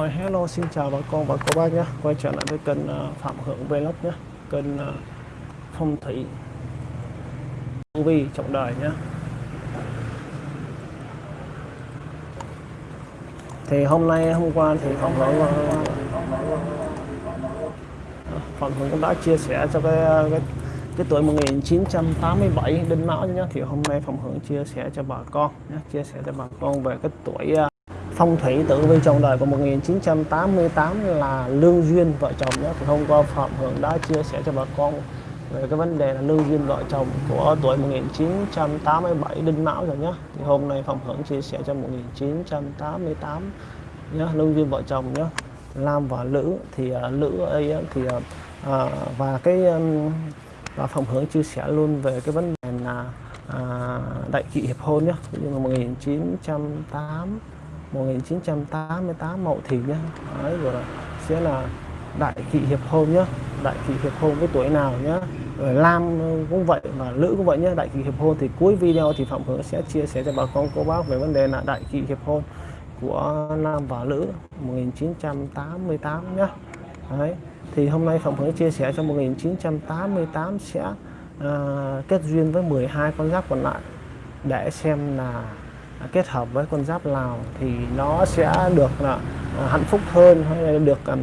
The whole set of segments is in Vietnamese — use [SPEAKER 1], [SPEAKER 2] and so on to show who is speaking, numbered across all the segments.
[SPEAKER 1] Rồi. Hello xin chào bà con và cô bác nhé. Quay trở lại với kênh à, Phạm Hưởng Vlog nhé. Kênh à, phong thủy Tu Vi trọng đời nhé. Thì hôm nay hôm qua thì Phạm Hưởng à, Phạm Hưởng cũng đã chia sẻ cho cái, cái cái tuổi 1987 đinh mão nhé. Thì hôm nay Phạm Hưởng chia sẻ cho bà con nhé chia sẻ cho bà con về cái tuổi phong thủy tử vi trong đời của 1988 là lương duyên vợ chồng nhé. Thì hôm qua Phạm Hưởng đã chia sẻ cho bà con về cái vấn đề là lương duyên vợ chồng của tuổi 1987 đinh mão rồi nhé. Thì hôm nay Phạm Hưởng chia sẻ cho 1988 nhé. Lương duyên vợ chồng nhé. Lam và Lữ thì uh, Lữ thì uh, và cái um, và Phạm Hưởng chia sẻ luôn về cái vấn đề là à, đại kỵ hiệp hôn nhé. Nhưng mà 1908 1988 Mậu Thìn nhé Đấy, rồi là sẽ là đại kỵ hiệp hôn nhé đại kỵ hiệp hôn với tuổi nào nhé rồi Lam cũng vậy và Lữ cũng vậy nhé đại kỵ hiệp hôn thì cuối video thì Phạm Hưởng sẽ chia sẻ cho bà con cô bác về vấn đề là đại kỵ hiệp hôn của Nam và Lữ 1988 nhé Đấy. thì hôm nay Phạm Hưởng chia sẻ cho 1988 sẽ à, kết duyên với 12 con giáp còn lại để xem là kết hợp với con giáp Lào thì nó sẽ được là hạnh phúc hơn hay là được à,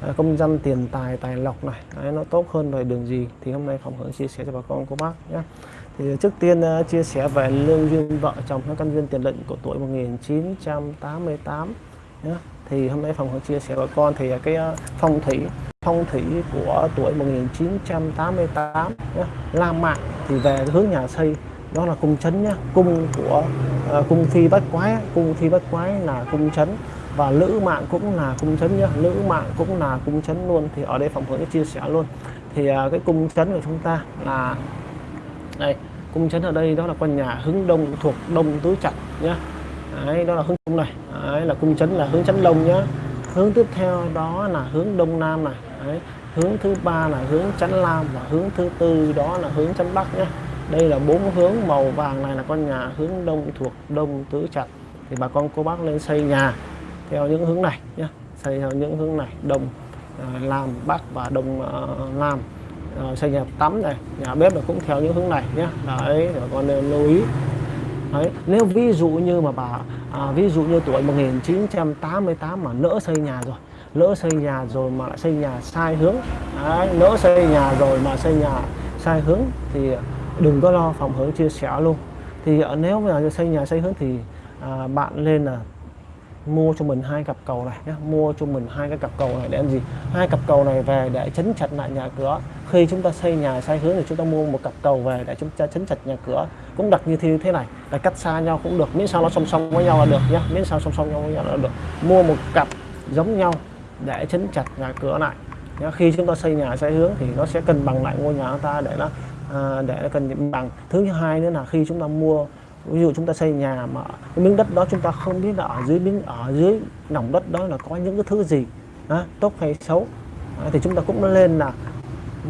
[SPEAKER 1] à, công dân tiền tài tài lộc này. Đấy, nó tốt hơn về đường gì thì hôm nay phòng hưởng chia sẻ cho bà con cô bác nhé. Thì trước tiên uh, chia sẻ về lương duyên vợ chồng các căn duyên tiền định của tuổi 1988 nhé. Thì hôm nay phòng hưởng chia sẻ bà con thì cái uh, phong thủy phong thủy của tuổi 1988 nhé. La mạng thì về hướng nhà xây đó là cung chấn nhá. Cung của uh, cung phi bách quái. Cung phi bách quái là cung chấn. Và lữ mạng cũng là cung chấn nhá. Lữ mạng cũng là cung chấn luôn. Thì ở đây phòng hướng chia sẻ luôn. Thì uh, cái cung chấn của chúng ta là đây cung chấn ở đây đó là con nhà hướng đông thuộc đông tứ chặt nhá. Đấy, đó là hướng đông này. Đấy, là cung chấn là hướng chấn đông nhá. Hướng tiếp theo đó là hướng đông nam này. Đấy, hướng thứ ba là hướng chấn nam và hướng thứ tư đó là hướng chấn bắc nhé đây là bốn hướng màu vàng này là con nhà hướng đông thuộc đông tứ trạch. Thì bà con cô bác lên xây nhà theo những hướng này nhé xây theo những hướng này đông à, làm bắc và đông à, nam uh, à, xây nhà tắm này nhà bếp là cũng theo những hướng này nhé đấy bà con nên lưu ý. Đấy nếu ví dụ như mà bà à, ví dụ như tuổi 1988 mà nỡ xây nhà rồi lỡ xây nhà rồi mà lại xây nhà sai hướng đấy, lỡ xây nhà rồi mà xây nhà sai hướng thì đừng có lo phòng hướng chia sẻ luôn. Thì ở nếu mà xây nhà xây hướng thì à, bạn lên là mua cho mình hai cặp cầu này nhé mua cho mình hai cái cặp cầu này để làm gì? Hai cặp cầu này về để chấn chặt lại nhà cửa. Khi chúng ta xây nhà sai hướng thì chúng ta mua một cặp cầu về để chúng ta chấn chặt nhà cửa. Cũng đặt như thế này là cách xa nhau cũng được miễn sao nó song song với nhau là được nhé miễn sao song song nhau với nhau là được. Mua một cặp giống nhau để chấn chặt nhà cửa lại khi chúng ta xây nhà sai hướng thì nó sẽ cân bằng lại ngôi nhà của ta để nó à, để cần bằng. Thứ hai nữa là khi chúng ta mua ví dụ chúng ta xây nhà mà cái miếng đất đó chúng ta không biết là ở dưới miếng ở dưới lòng đất đó là có những cái thứ gì. À, tốt hay xấu. À, thì chúng ta cũng lên là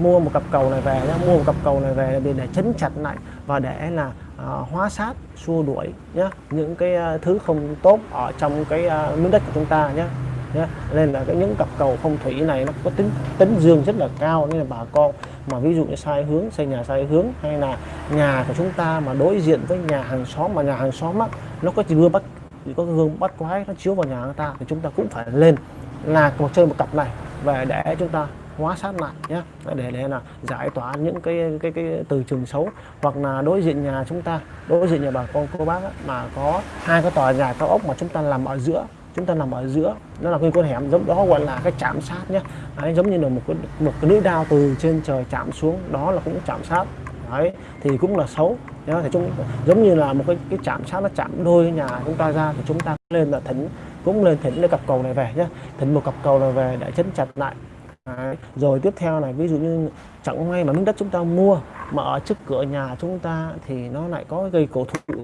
[SPEAKER 1] mua một cặp cầu này về nhá, mua một cặp cầu này về để, để chấn chặt lại và để là à, hóa sát xua đuổi nhá những cái à, thứ không tốt ở trong cái à, miếng đất của chúng ta nhé nhé. Nên là cái những cặp cầu phong thủy này nó có tính tính dương rất là cao nên là bà con mà ví dụ như sai hướng xây nhà sai hướng hay là nhà của chúng ta mà đối diện với nhà hàng xóm mà nhà hàng xóm á nó có gương bắt có gương bắt quái nó chiếu vào nhà người ta thì chúng ta cũng phải lên là một chơi một cặp này về để chúng ta hóa sát lại nhé. Để để là giải tỏa những cái cái cái từ trường xấu hoặc là đối diện nhà chúng ta đối diện nhà bà con cô bác á, mà có hai cái tòa nhà cao ốc mà chúng ta làm ở giữa chúng ta nằm ở giữa nó là cái con hẻm giống đó gọi là cái chạm sát nhé. Đấy, giống như là một cái một cái lưỡi đao từ trên trời chạm xuống đó là cũng chạm sát. Đấy thì cũng là xấu. Nhá thì chúng giống như là một cái cái chạm sát nó chạm đôi nhà chúng ta ra thì chúng ta lên là thỉnh cũng lên thỉnh cái cặp cầu này về nhé thỉnh một cặp cầu này về để chấn chặt lại. Đấy. rồi tiếp theo này ví dụ như chẳng may mà miếng đất chúng ta mua mà ở trước cửa nhà chúng ta thì nó lại có cây cổ thụ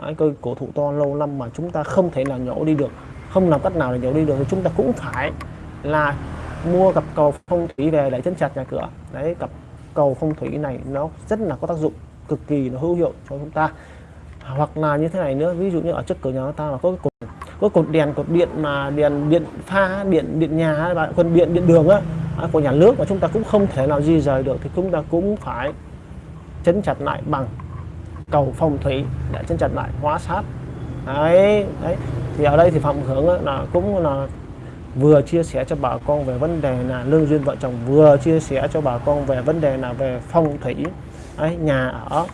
[SPEAKER 1] Đấy, cây cổ thụ to lâu năm mà chúng ta không thể nào nhổ đi được không làm cách nào để nhổ đi được, thì chúng ta cũng phải là mua cặp cầu phong thủy về để chấn chặt nhà cửa. Đấy, cặp cầu phong thủy này nó rất là có tác dụng, cực kỳ nó hữu hiệu cho chúng ta. Hoặc là như thế này nữa, ví dụ như ở trước cửa nhà ta là có cái cột, có cột đèn, cột điện mà đèn, điện pha, điện điện nhà và còn điện điện đường á à, của nhà nước mà chúng ta cũng không thể nào di rời được, thì chúng ta cũng phải chấn chặt lại bằng cầu phong thủy để chấn chặt lại, hóa sát đấy đấy. Thì ở đây thì phạm hưởng là cũng là vừa chia sẻ cho bà con về vấn đề là lương duyên vợ chồng vừa chia sẻ cho bà con về vấn đề là về phong thủy. Đấy, nhà ở.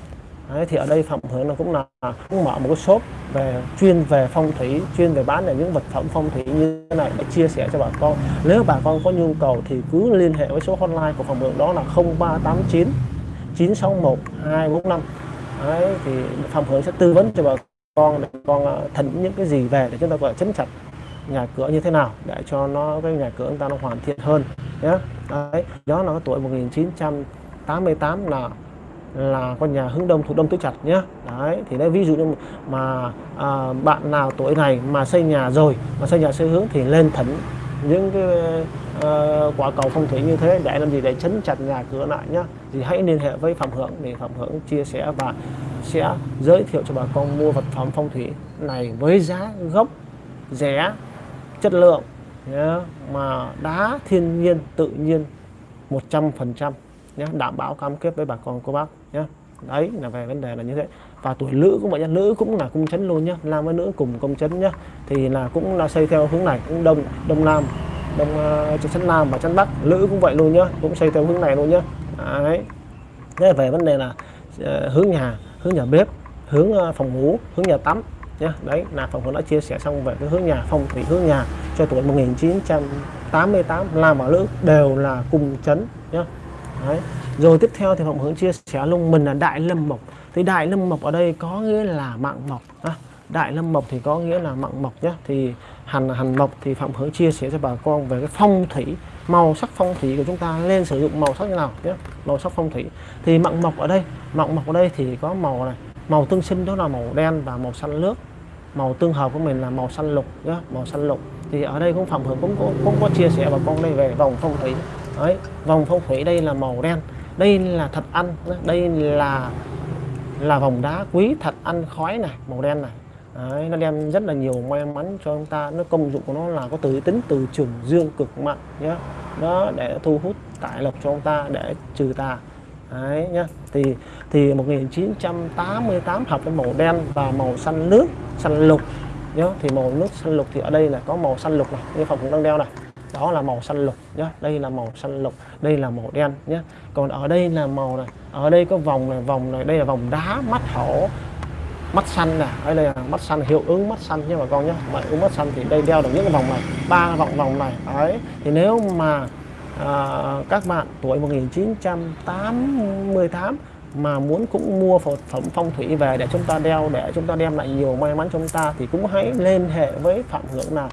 [SPEAKER 1] Đấy, thì ở đây phạm hưởng là cũng là cũng mở một cái shop về chuyên về phong thủy chuyên về bán những vật phẩm phong thủy như thế này để chia sẻ cho bà con. Nếu bà con có nhu cầu thì cứ liên hệ với số hotline của phạm hưởng đó là 0389 961 245 đấy, thì phạm hưởng sẽ tư vấn cho bà con để con ờ, thỉnh những cái gì về để chúng ta gọi chấn chặt nhà cửa như thế nào để cho nó cái nhà cửa chúng ta nó hoàn thiện hơn nhé đấy đó là cái tuổi 1988 là là con nhà hướng đông thuộc đông tứ chặt nhé đấy thì đây ví dụ như mà à, bạn nào tuổi này mà xây nhà rồi mà xây nhà xây hướng thì lên thỉnh những cái uh, quả cầu phong thủy như thế để làm gì? Để chấn chặt nhà cửa lại nhá. Thì hãy liên hệ với phạm hưởng để phạm hưởng chia sẻ và sẽ giới thiệu cho bà con mua vật phẩm phong thủy này với giá gốc rẻ chất lượng nhé, mà đá thiên nhiên tự nhiên 100% nhé đảm bảo cam kết với bà con cô bác nhé đấy là về vấn đề là như thế và tuổi nữ cũng vậy nữ cũng là cung chấn luôn nhé nam với nữ cùng công chấn nhé thì là cũng là xây theo hướng này cũng đông đông nam đông ờ, uh, chấn nam và chấn bắc. Nữ cũng vậy luôn nhá cũng xây theo hướng này luôn nhá. Đấy. Thế về vấn đề là uh, hướng nhà hướng nhà bếp hướng uh, phòng ngủ hướng nhà tắm nhé đấy là phòng cũng đã chia sẻ xong về cái hướng nhà phong thủy hướng nhà cho tuổi 1988 nam và nữ đều là cùng chấn nhé đấy. Rồi tiếp theo thì Phạm Hướng chia sẻ luôn mình là Đại Lâm Mộc. Thì Đại Lâm Mộc ở đây có nghĩa là mạng mộc à, Đại Lâm Mộc thì có nghĩa là mạng mộc nhé thì hành hành mộc thì Phạm Hướng chia sẻ cho bà con về cái phong thủy màu sắc phong thủy của chúng ta nên sử dụng màu sắc như nào nhé màu sắc phong thủy. Thì mạng mộc ở đây mạng mộc ở đây thì có màu này. Màu tương sinh đó là màu đen và màu xanh nước màu tương hợp của mình là màu xanh lục nhé màu xanh lục. Thì ở đây cũng Phạm Hướng cũng cũng, cũng có chia sẻ bà con đây về vòng phong thủy đấy vòng phong thủy đây là màu đen đây là thật ăn đây là là vòng đá quý thật ăn khói này màu đen này. Đấy, nó đem rất là nhiều may mắn cho chúng ta nó công dụng của nó là có từ tính từ trường dương cực mạnh nhé đó để thu hút tài lộc cho chúng ta để trừ tà. Đấy nhá. Thì thì 1988 hợp với màu đen và màu xanh nước, xanh lục nhá. Thì màu nước xanh lục thì ở đây là có màu xanh lục này, như phòng cũng đang đeo này đó là màu xanh lục nhé đây là màu xanh lục đây là màu đen nhé còn ở đây là màu này ở đây có vòng này vòng này đây là vòng đá mắt hổ mắt xanh nè. Đây là mắt xanh hiệu ứng mắt xanh nha bà con nhé mà ứng mắt xanh thì đây đeo được những cái vòng này ba vòng vòng này. Đấy thì nếu mà à, các bạn tuổi 1988 mà muốn cũng mua vật phẩm phong thủy về để chúng ta đeo để chúng ta đem lại nhiều may mắn cho chúng ta thì cũng hãy liên hệ với phạm hưởng là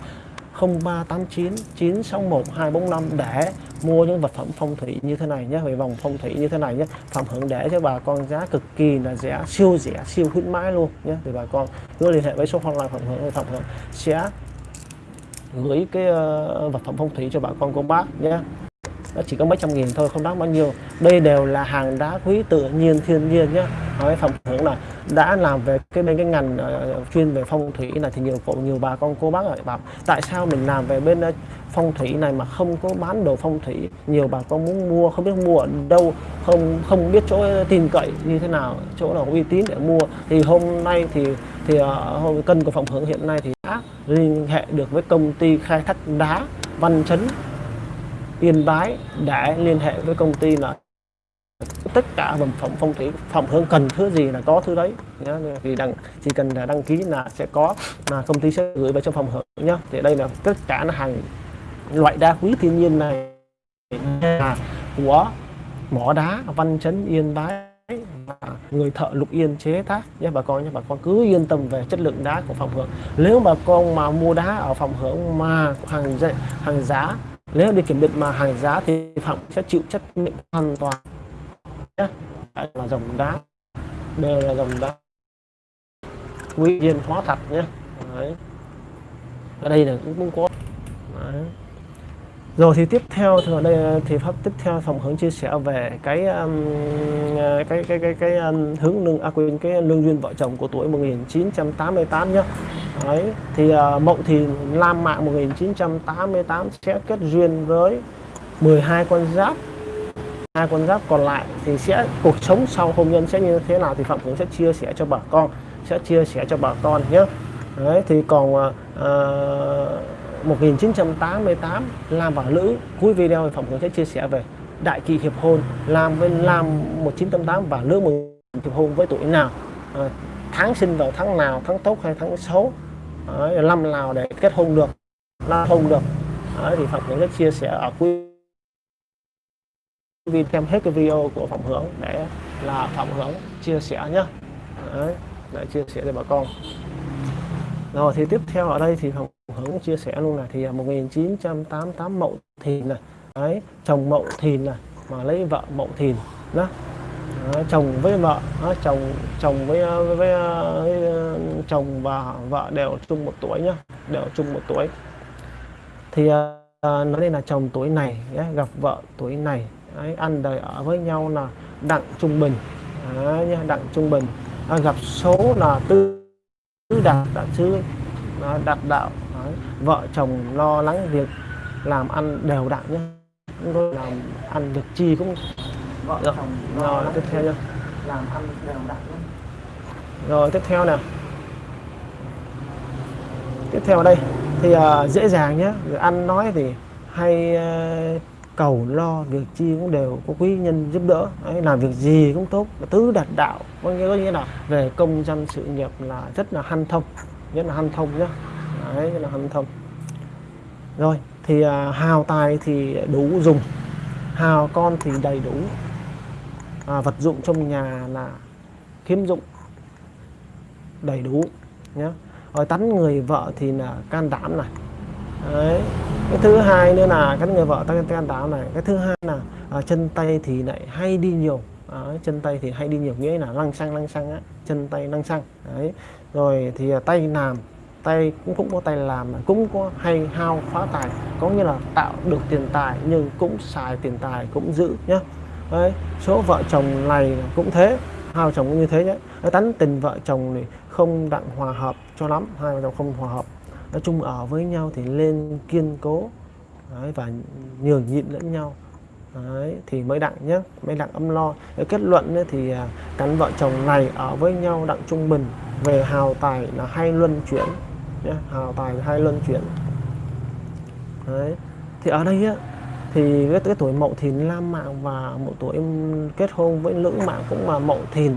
[SPEAKER 1] 0389 961 245 để mua những vật phẩm phong thủy như thế này nhé về vòng phong thủy như thế này nhé. Phạm hưởng để cho bà con giá cực kỳ là rẻ siêu rẻ siêu khuyến mãi luôn nhé. Thì bà con cứ liên hệ với số hotline phạm hưởng phạm hưởng sẽ gửi cái uh, vật phẩm phong thủy cho bà con cô bác nhé nó chỉ có mấy trăm nghìn thôi không đáng bao nhiêu. Đây đều là hàng đá quý tự nhiên thiên nhiên nhé. Nói phẩm hưởng là đã làm về cái bên cái ngành uh, chuyên về phong thủy này thì nhiều cụ nhiều bà con cô bác lại bảo tại sao mình làm về bên uh, phong thủy này mà không có bán đồ phong thủy? Nhiều bà con muốn mua không biết mua ở đâu không không biết chỗ tin cậy như thế nào chỗ nào uy tín để mua. Thì hôm nay thì thì uh, cân của phòng hưởng hiện nay thì đã liên hệ được với công ty khai thác đá văn chấn Yên Bái để liên hệ với công ty là tất cả vật phẩm phong thủy phòng hướng cần thứ gì là có thứ đấy. Nhá, thì đăng, chỉ cần là đăng ký là sẽ có là công ty sẽ gửi về cho phòng hướng nhá. Thì đây là tất cả là hàng loại đá quý thiên nhiên này. Là của mỏ đá văn chấn yên bái người thợ lục yên chế tác nhé bà con nhé bà con cứ yên tâm về chất lượng đá của phòng hưởng. Nếu bà con mà mua đá ở phòng hưởng mà hàng hàng giá nếu đi kiểm định mà hàng giá thì phạm sẽ chịu trách nhiệm hoàn toàn. Nhé đây là dòng đá. Đều là dòng đá. Quý nhiên hóa thật nhé Đấy. ở đây là cũng cũng có. Đấy rồi thì tiếp theo thì ở đây ờ, thì pháp tiếp theo phòng hướng chia sẻ về cái um, cái cái cái cái um, hướng lương à, quên cái lương duyên vợ chồng của tuổi 1988 nhé đấy thì uh, mậu thìn lam mạng 1988 sẽ kết duyên với 12 con giáp. hai con giáp còn lại thì sẽ cuộc sống sau hôn nhân sẽ như thế nào thì phạm cũng sẽ chia sẻ cho bà con sẽ chia sẻ cho bà con nhé đấy thì còn uh, 1988 Lam và Lữ cuối video thì Phạm cũng sẽ chia sẻ về đại kỳ hiệp hôn Lam với Lam 1988 và Lữ một hiệp hôn với tuổi nào. À, tháng sinh vào tháng nào tháng tốt hay tháng xấu à, năm nào để kết hôn được là hôn được. À, thì Phạm cũng sẽ chia sẻ ở cuối video xem hết cái video của Phạm Hưởng để là Phạm Hưởng chia sẻ nhé Đấy, để chia sẻ cho bà con rồi thì tiếp theo ở đây thì Hồng Hưởng chia sẻ luôn là thì à, 1988 Mậu Thìn này. Đấy chồng Mậu Thìn này mà lấy vợ Mậu Thìn đó. Đó, chồng với vợ đó, chồng chồng với à, với, với, à, với chồng và vợ đều chung một tuổi nhá đều chung một tuổi. Thì à, nói đây là chồng tuổi này nhé, gặp vợ tuổi này. Đấy, ăn đời ở với nhau là đặng trung bình. Đấy, nhá, đặng trung bình. À, gặp số là tư đạt đạt sư đạt đạo đấy, vợ chồng lo lắng việc làm ăn đều đặn nhé tôi làm ăn việc chi cũng vợ dạ. chồng rồi tiếp theo nhá. làm ăn đều đặn nhé rồi tiếp theo nè tiếp theo ở đây thì uh, dễ dàng nhé ăn nói thì hay uh, cầu lo việc chi cũng đều có quý nhân giúp đỡ. Đấy, làm việc gì cũng tốt tứ đạt đạo có nghĩa, có nghĩa là về công danh sự nghiệp là rất là hanh thông rất là hanh thông nhá. Đấy, rất là hanh thông. Rồi thì à, hào tài thì đủ dùng hào con thì đầy đủ. À, vật dụng trong nhà là khiếm dụng đầy đủ nhé rồi tắn người vợ thì là can đảm này. Đấy. cái thứ hai nữa là cái người vợ tăng can táo này. Cái thứ hai là à, chân tay thì lại hay đi nhiều. À, chân tay thì hay đi nhiều. Nghĩa là lăng xăng lăng xăng á. Chân tay lăng xăng. Đấy. Rồi thì à, tay làm. Tay cũng cũng có tay làm cũng có hay hao phá tài. Có nghĩa là tạo được tiền tài nhưng cũng xài tiền tài cũng giữ nhá. Đấy. Số vợ chồng này cũng thế. Hai vợ chồng cũng như thế nhé tánh tình vợ chồng thì không đặng hòa hợp cho lắm. Hai vợ chồng không hòa hợp nói chung ở với nhau thì lên kiên cố. Đấy, và nhường nhịn lẫn nhau. Đấy, thì mới đặng nhé mới đặng âm lo. Cái kết luận ấy, thì à, cắn vợ chồng này ở với nhau đặng trung bình. Về hào tài là hay luân chuyển nhé hào tài là hay luân chuyển. Đấy thì ở đây á thì cái, cái tuổi mậu thìn lam mạng và một tuổi kết hôn với lưỡng mạng cũng là mậu thìn.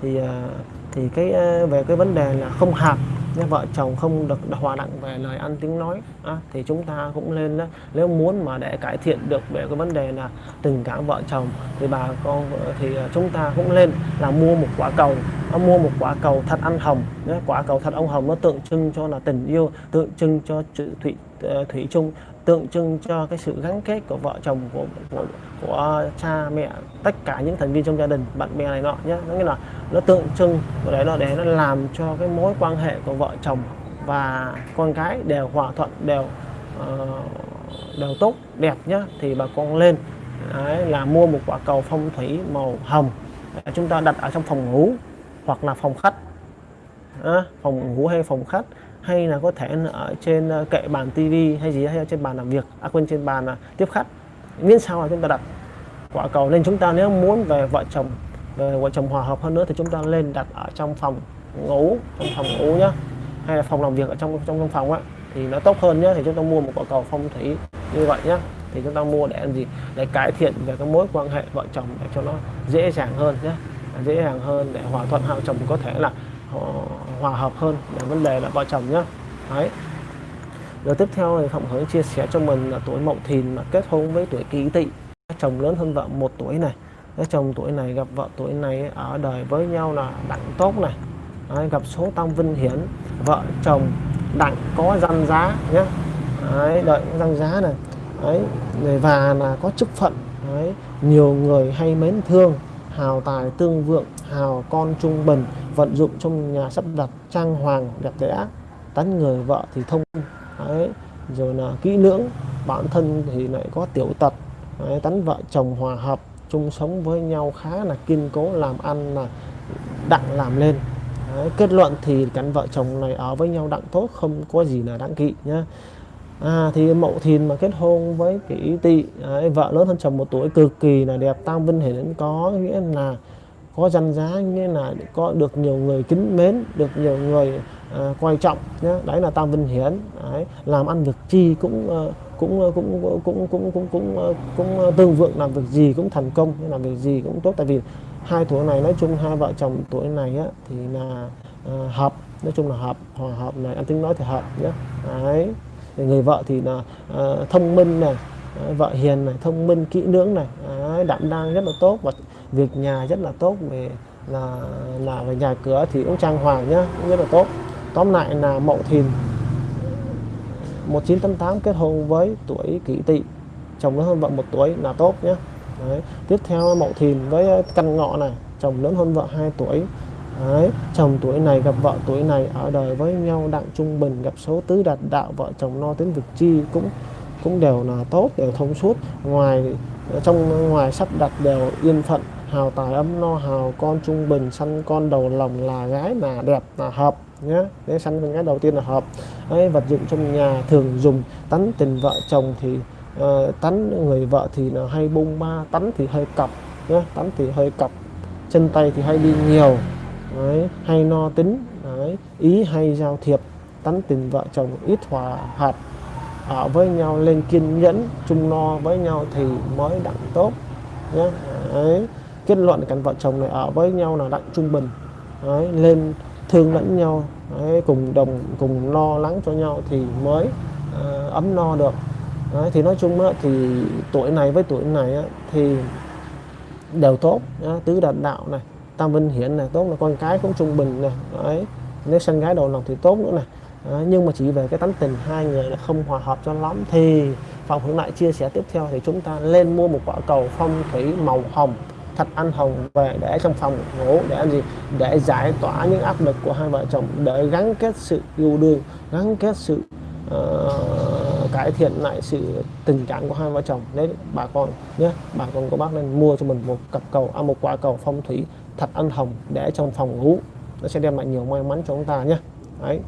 [SPEAKER 1] Thì à, thì cái à, về cái vấn đề là không hợp nếu vợ chồng không được hòa đặng về lời ăn tiếng nói. À, thì chúng ta cũng lên đó. Nếu muốn mà để cải thiện được về cái vấn đề là tình cảm vợ chồng thì bà con thì à, chúng ta cũng lên là mua một quả cầu. Nó mua một quả cầu thật ăn hồng quả cầu thật ông hồng nó tượng trưng cho là tình yêu tượng trưng cho thủy ờ, thủy chung tượng trưng cho cái sự gắn kết của vợ chồng của, của của cha mẹ tất cả những thành viên trong gia đình bạn bè này nọ nhé nó nghĩa là nó tượng trưng để nó để nó làm cho cái mối quan hệ của vợ chồng và con cái đều hòa thuận đều uh, đều tốt đẹp nhé thì bà con lên Đấy, là mua một quả cầu phong thủy màu hồng để chúng ta đặt ở trong phòng ngủ hoặc là phòng khách. À, phòng ngủ hay phòng khách hay là có thể ở trên ờ, kệ bàn tivi hay gì hay trên bàn làm việc à quên, trên bàn à, tiếp khách. Miễn sao là chúng ta đặt quả cầu nên chúng ta, nếu muốn về vợ chồng, về vợ chồng hòa hợp hơn nữa thì chúng ta lên đặt ở trong phòng ngủ, trong phòng ngủ nhá, hay là phòng làm việc ở trong trong trong phòng á, thì nó tốt hơn nhá, thì chúng ta mua một quả cầu phong thủy như vậy nhá, thì chúng ta mua để làm gì? Để cải thiện về cái mối quan hệ vợ chồng để cho nó dễ dàng hơn nhé dễ dàng hơn để hòa thuận hai chồng có thể là hòa hợp hơn. Là vấn đề là vợ chồng nhá. Đấy. Rồi tiếp theo thì Phạm Hới chia sẻ cho mình là tuổi Mậu Thìn mà kết hôn với tuổi Kỷ Tỵ. Chồng lớn hơn vợ một tuổi này. Cái chồng tuổi này gặp vợ tuổi này ở đời với nhau là đặng tốt này. Đấy, gặp số tam vinh hiển. Vợ chồng đặng có danh giá nhé Đấy, đợi danh giá này. Đấy, và là có chức phận. Đấy, nhiều người hay mến thương hào tài tương vượng hào con trung bình vận dụng trong nhà sắp đặt trang hoàng đẹp đẽ tán người vợ thì thông. Đấy, rồi là kỹ lưỡng bản thân thì lại có tiểu tật. Đấy, tán vợ chồng hòa hợp chung sống với nhau khá là kiên cố làm ăn là đặng làm lên. Đấy, kết luận thì cặp vợ chồng này ở với nhau đặng tốt không có gì là đáng kỵ nhá. À, thì mậu thìn mà kết hôn với kỷ tỵ vợ lớn hơn chồng một tuổi cực kỳ là đẹp tam vinh hiển có nghĩa là có danh giá như là có được nhiều người kính mến được nhiều người à, quan trọng nhé đấy là tam vinh hiển đấy, làm ăn việc chi cũng ờ, ờ, cũng cũng cũng cũng cũng cũng ờ, cũng, cũng tương vượng làm việc gì cũng thành công làm việc gì cũng tốt. Tại vì hai tuổi này nói chung hai vợ chồng tuổi này á, thì là à, hợp nói chung là hợp hòa hợp này anh tính nói thì hợp nhé đấy người vợ thì là uh, thông minh này vợ hiền này thông minh kỹ lưỡng này đấy, đảm đang rất là tốt. Và việc nhà rất là tốt về là là về nhà cửa thì cũng trang hoàng nhá cũng rất là tốt. Tóm lại là mậu thìn 1988 kết hôn với tuổi kỷ tỵ chồng lớn hơn vợ một tuổi là tốt nhé Đấy. tiếp theo mậu thìn với ờ, căn ngọ này chồng lớn hơn vợ 2 tuổi. Đấy, chồng tuổi này gặp vợ tuổi này ở đời với nhau đặng trung bình gặp số tứ đạt đạo vợ chồng no tính vực chi cũng cũng đều là tốt đều thông suốt. Ngoài trong ngoài sắp đặt đều yên phận hào tài ấm no hào con trung bình sanh con đầu lòng là gái mà đẹp là hợp nhé để sanh con gái đầu tiên là hợp. Đấy, vật dụng trong nhà thường dùng tánh tình vợ chồng thì ờ, uh, tánh người vợ thì là hay bung ba tánh thì hơi cặp nhé tánh thì hơi cặp chân tay thì hay đi nhiều đấy, hay no tính đấy, ý hay giao thiệp tánh tình vợ chồng ít hòa hợp ở với nhau lên kiên nhẫn chung no với nhau thì mới đặng tốt nhé đấy kết luận cặp vợ chồng này ở với nhau là đặng trung bình. Đấy, lên thương lẫn nhau đấy, cùng đồng cùng lo lắng cho nhau thì mới uh, ấm no được. Đấy, thì nói chung á, thì tuổi này với tuổi này á, thì đều tốt á, tứ đạt đạo này tam vinh hiển này tốt là con cái cũng trung bình này đấy. Nếu sinh gái đầu lòng thì tốt nữa này đấy, nhưng mà chỉ về cái tánh tình hai người là không hòa hợp cho lắm. Thì phòng hướng lại chia sẻ tiếp theo thì chúng ta lên mua một quả cầu phong thủy màu hồng thật ăn hồng về để trong phòng ngủ để làm gì? Để giải tỏa những áp lực của hai vợ chồng để gắn kết sự yêu đương gắn kết sự uh, cải thiện lại sự tình cảm của hai vợ chồng. Đấy bà con nhé bà con của bác nên mua cho mình một cặp cầu à, một quả cầu phong thủy thật ăn hồng để trong phòng ngủ. Nó sẽ đem lại nhiều may mắn cho chúng ta nhé. Đấy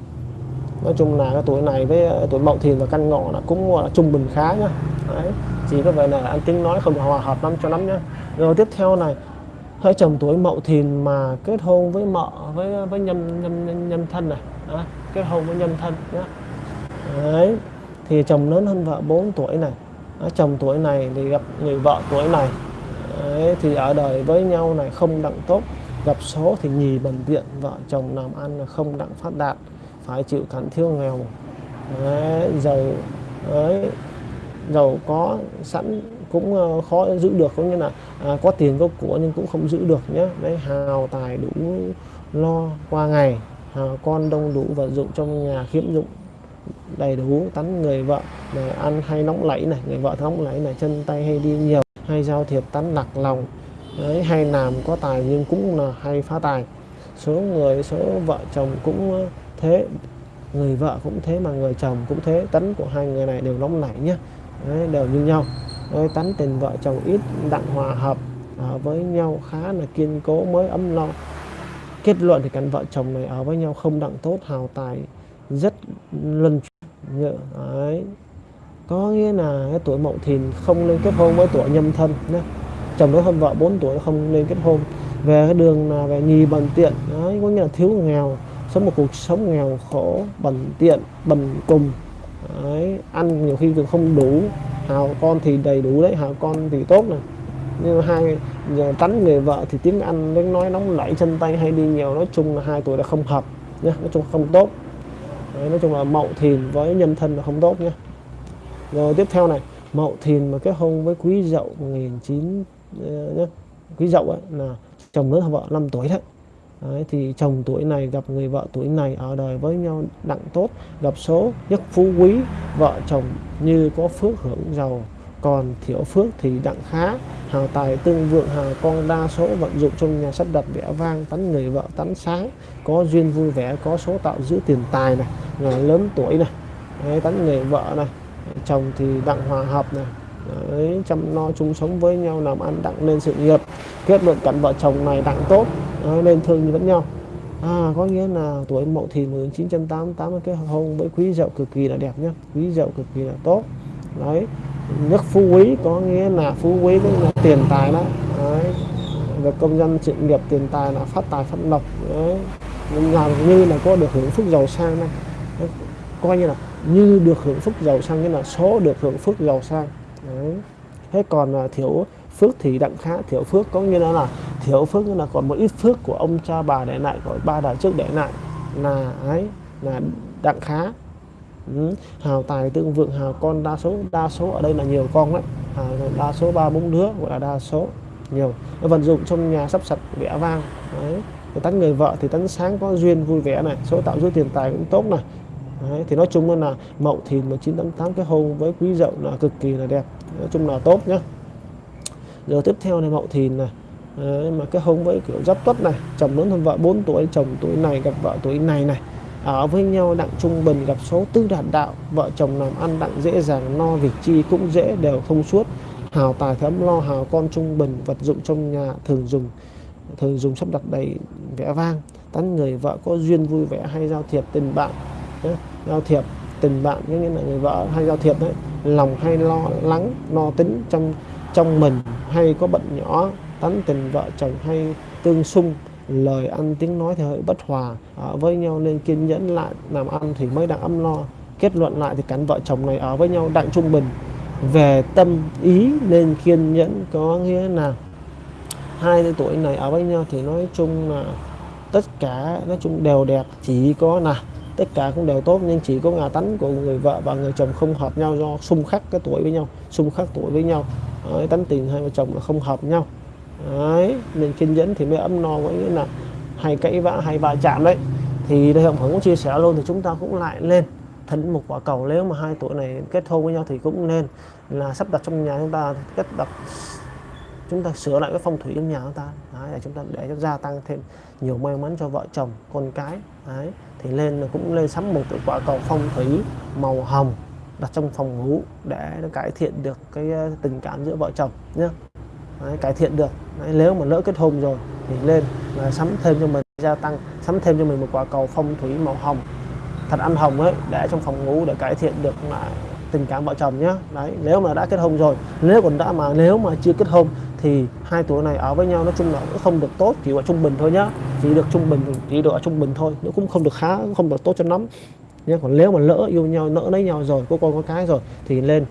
[SPEAKER 1] nói chung là cái tuổi này với ờ, tuổi mậu thìn và căn ngọ là cũng là trung bình khá nhá. Đấy chỉ có vậy là anh tính nói không hòa hợp lắm cho lắm nhá. Rồi tiếp theo này hãy chồng tuổi mậu thìn mà kết hôn với mợ với ờ, với nhâm nhâm nhâm thân này. Đó, kết hôn với nhâm thân nhá. Đấy thì chồng lớn hơn vợ 4 tuổi này. Đó, chồng tuổi này thì gặp người vợ tuổi này. Đấy, thì ở đời với nhau này không đặng tốt. Gặp số thì nhì bần tiện vợ chồng làm ăn là không đặng phát đạt phải chịu cảnh thiếu nghèo. Đấy, giàu đấy, giàu có sẵn cũng ờ, khó giữ được có nghĩa là à, có tiền có của nhưng cũng không giữ được nhé đấy hào tài đủ lo qua ngày hào con đông đủ vật dụng trong nhà khiếm dụng đầy đủ tắn người vợ này ăn hay nóng lẫy này người vợ nóng lẫy này chân tay hay đi nhiều hay giao thiệp tán lạc lòng. Đấy hay làm có tài nhưng cũng là hay phá tài. Số người số vợ chồng cũng thế người vợ cũng thế mà người chồng cũng thế tấn của hai người này đều nóng nảy nhé đấy, đều như nhau. Đấy, tấn tình vợ chồng ít đặng hòa hợp ở với nhau khá là kiên cố mới ấm lo. Kết luận thì cặp vợ chồng này ở với nhau không đặng tốt hào tài rất luân nhựa đấy. Có nghĩa là cái tuổi mậu thìn không nên kết hôn với tuổi nhâm thân nhé chồng đó hơn vợ 4 tuổi không nên kết hôn. Về cái đường là về nhì bằng tiện đấy có nghĩa là thiếu nghèo sống một cuộc sống nghèo khổ bần tiện bần cùng. Đấy, ăn nhiều khi còn không đủ. Hào con thì đầy đủ đấy hào con thì tốt này. Nhưng hai giờ tánh người vợ thì tiếng ăn tiếng nói nóng nảy chân tay hay đi nhiều nói chung là hai tuổi là không hợp nhé nói chung không tốt. Đấy, nói chung là mậu thìn với nhân thân là không tốt nhé rồi tiếp theo này mậu thìn mà kết hôn với quý dậu 19 ờ, nhé quý dậu ấy là chồng lớn hơn vợ 5 tuổi đấy. Đấy, thì chồng tuổi này gặp người vợ tuổi này ở đời với nhau đặng tốt gặp số nhất phú quý vợ chồng như có phước hưởng giàu còn thiểu phước thì đặng khá. Hào tài tương vượng hào con đa số vận dụng trong nhà sắp đặt vẽ vang tánh người vợ tánh sáng có duyên vui vẻ có số tạo giữ tiền tài này là lớn tuổi này. Đấy, tánh người vợ này chồng thì đặng hòa hợp này. Đấy, chăm lo chung sống với nhau làm ăn đặng lên sự nghiệp. Kết luận cảnh vợ chồng này đặng tốt Ờ, à, nên thường vẫn nhau. À, có nghĩa là tuổi mậu thìn 1988 là cái hôn với quý dậu cực kỳ là đẹp nhá. Quý dậu cực kỳ là tốt. Đấy. Nước phú quý có nghĩa là phú quý với là tiền tài đó. Đấy. Và công dân sự nghiệp tiền tài là phát tài phát lộc. Đấy. Làm như là có được hưởng phúc giàu sang này đấy. coi như là như được hưởng phúc giàu sang như là số được hưởng phúc giàu sang. Đấy. Thế còn là thiếu phước thì đặng khá thiếu phước có nghĩa là, là thiếu phước là còn một ít phước của ông cha bà để lại của ba đời trước để lại. Là ấy là đặng khá. Ừ. hào tài tương vượng hào con đa số đa số ở đây là nhiều con đấy hào đa số ba bốn đứa gọi là đa số nhiều. Nó vận dụng trong nhà sắp sạch vẽ vang đấy. Tấn người vợ thì tấn sáng có duyên vui vẻ này số tạo dư tiền tài cũng tốt này. Đấy, thì nói chung là mậu thìn 1988 cái hôn với quý dậu là cực kỳ là đẹp. Nói chung là tốt nhá giờ tiếp theo này mậu thìn này. Đấy, mà cái hôn với kiểu giáp tuất này chồng lớn hơn vợ 4 tuổi chồng tuổi này gặp vợ tuổi này này. Ở với nhau đặng trung bình gặp số tư đạt đạo vợ chồng làm ăn đặng dễ dàng no việc chi cũng dễ đều thông suốt. Hào tài thấm lo hào con trung bình vật dụng trong nhà thường dùng thường dùng sắp đặt đầy vẽ vang. Tán người vợ có duyên vui vẻ hay giao thiệp tình bạn giao thiệp tình bạn nghĩa là người vợ hay giao thiệp đấy. Lòng hay lo lắng lo tính trong trong mình hay có bệnh nhỏ tánh tình vợ chồng hay tương xung, lời ăn tiếng nói thì hơi bất hòa, ở với nhau nên kiên nhẫn lại, làm ăn thì mới đang ấm lo kết luận lại thì cắn vợ chồng này ở với nhau đặng trung bình. Về tâm ý nên kiên nhẫn có nghĩa là hai tuổi này ở với nhau thì nói chung là tất cả, nói chung đều đẹp, chỉ có là tất cả cũng đều tốt nhưng chỉ có ngà tánh của người vợ và người chồng không hợp nhau do xung khắc cái tuổi với nhau, xung khắc tuổi với nhau. Đấy, tánh tình hai vợ chồng là không hợp nhau. Đấy, nên kiên nhẫn thì mới ấm no có nghĩa là hay cãi vã hay va chạm đấy. Thì đây ông cũng chia sẻ luôn thì chúng ta cũng lại lên. Thân một quả cầu nếu mà hai tuổi này kết hôn với nhau thì cũng nên là sắp đặt trong nhà chúng ta kết đặt chúng ta sửa lại cái phong thủy trong nhà chúng ta. Đấy, để chúng ta để cho gia tăng thêm nhiều may mắn cho vợ chồng con cái. Đấy thì lên cũng lên sắm một cái quả cầu phong thủy màu hồng đặt trong phòng ngủ để nó cải thiện được cái ờ, tình cảm giữa vợ chồng nhé đấy, cải thiện được. Đấy, nếu mà lỡ kết hôn rồi thì lên là sắm thêm cho mình gia tăng sắm thêm cho mình một quả cầu phong thủy màu hồng thật ăn hồng ấy để trong phòng ngủ để cải thiện được lại tình cảm vợ chồng nhé đấy nếu mà đã kết hôn rồi nếu còn đã mà nếu mà chưa kết hôn thì hai tuổi này ở với nhau nói chung là cũng không được tốt chỉ ở trung bình thôi nhá. Chỉ được trung bình chỉ được ở trung bình thôi nó cũng không được khá cũng không được tốt cho lắm nhé còn nếu mà lỡ yêu nhau nỡ lấy nhau rồi có con có cái rồi thì lên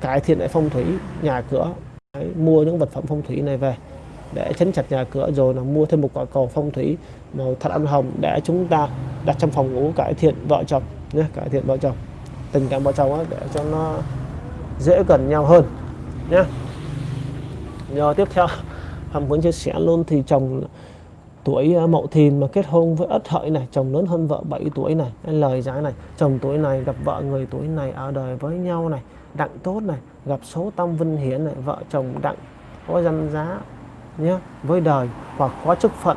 [SPEAKER 1] cải thiện lại phong thủy nhà cửa. Đấy, mua những vật phẩm phong thủy này về để chấn chặt nhà cửa rồi là mua thêm một quả cầu phong thủy màu thật ăn hồng để chúng ta đặt trong phòng ngủ cải thiện vợ chồng nhé cải thiện vợ chồng. Tình cảm vợ chồng ấy, để cho nó dễ gần nhau hơn nhé rồi tiếp theo hàm muốn chia sẻ luôn thì chồng tuổi à, mậu thìn mà kết hôn với ất hợi này chồng lớn hơn vợ 7 tuổi này lời giải này chồng tuổi này gặp vợ người tuổi này ở đời với nhau này đặng tốt này gặp số tâm vinh hiển này vợ chồng đặng có danh giá nhé với đời hoặc có chức phận.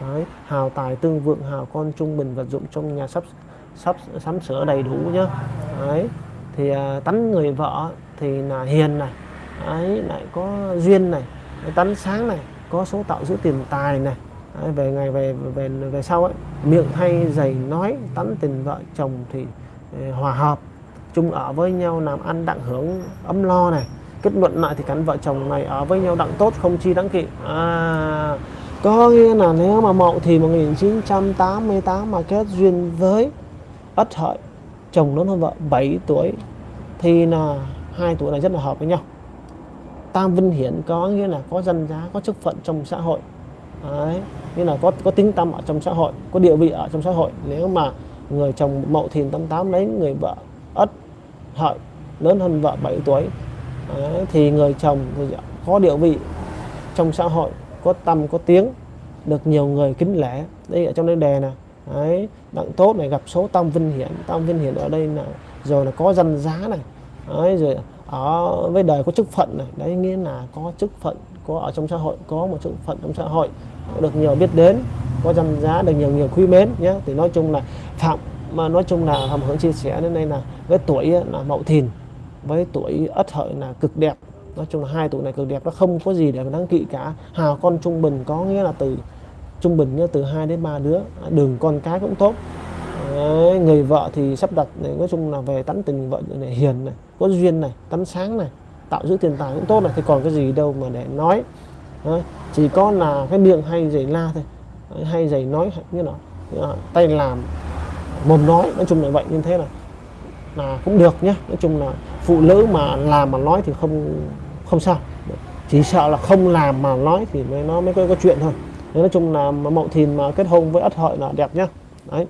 [SPEAKER 1] Đấy, hào tài tương vượng hào con trung bình vật dụng trong nhà sắp sắp sắm sửa đầy đủ nhé Đấy, thì à, tánh người vợ thì là hiền này Đấy, lại có duyên này tánh sáng này có số tạo giữ tiền tài này về ngày về về về sau ấy miệng hay dày nói tánh tình vợ chồng thì ờ, hòa hợp chung ở với nhau làm ăn đặng hưởng ấm lo này. Kết luận lại thì cắn vợ chồng này ở với nhau đặng tốt không chi đáng kỵ. À, có nghĩa là nếu mà mậu thì 1988 mà kết duyên với ất hợi chồng lớn hơn vợ 7 tuổi thì là hai tuổi này rất là hợp với nhau. Tam vinh hiển có nghĩa là có dân giá có chức phận trong xã hội. Đấy, Nghĩa là có có tính tâm ở trong xã hội có địa vị ở trong xã hội. Nếu mà người chồng mậu thìn tám tám lấy người vợ ất hợi lớn hơn vợ 7 tuổi Đấy, thì người chồng có địa vị trong xã hội có tâm có tiếng được nhiều người kính lễ. Đây ở trong đây đề nè. Đấy đặng tốt này gặp số tam vinh hiển. Tam vinh hiển ở đây là rồi là có danh giá này. Đấy, rồi ở với đời có chức phận này. Đấy nghĩa là có chức phận có ở trong xã hội có một số phận trong xã hội được nhiều biết đến có danh giá được nhiều nhiều quý mến nhé. Thì nói chung là phạm mà nói chung là hầm hướng chia sẻ đến đây là với tuổi là mậu thìn với tuổi ất hợi là cực đẹp. Nói chung là hai tuổi này cực đẹp nó không có gì để mà đáng kỵ cả. Hào con trung bình có nghĩa là từ trung bình nghĩa từ 2 đến 3 đứa đường con cái cũng tốt. Đấy, người vợ thì sắp đặt này nói chung là về tánh tình vợ này hiền này có duyên này tánh sáng này tạo giữ tiền tài cũng tốt này thì còn cái gì đâu mà để nói. Đấy, chỉ có là cái miệng hay giày la thôi. Đấy, hay giày nói như nào. Tay làm mồm nói nói chung là vậy như thế là là cũng được nhé nói chung là phụ nữ mà làm mà nói thì không không sao. Chỉ sợ là không làm mà nói thì mới nó mới có, có chuyện thôi. Đấy, nói chung là mậu thìn mà kết hôn với ất hợi là đẹp nhá. Đấy.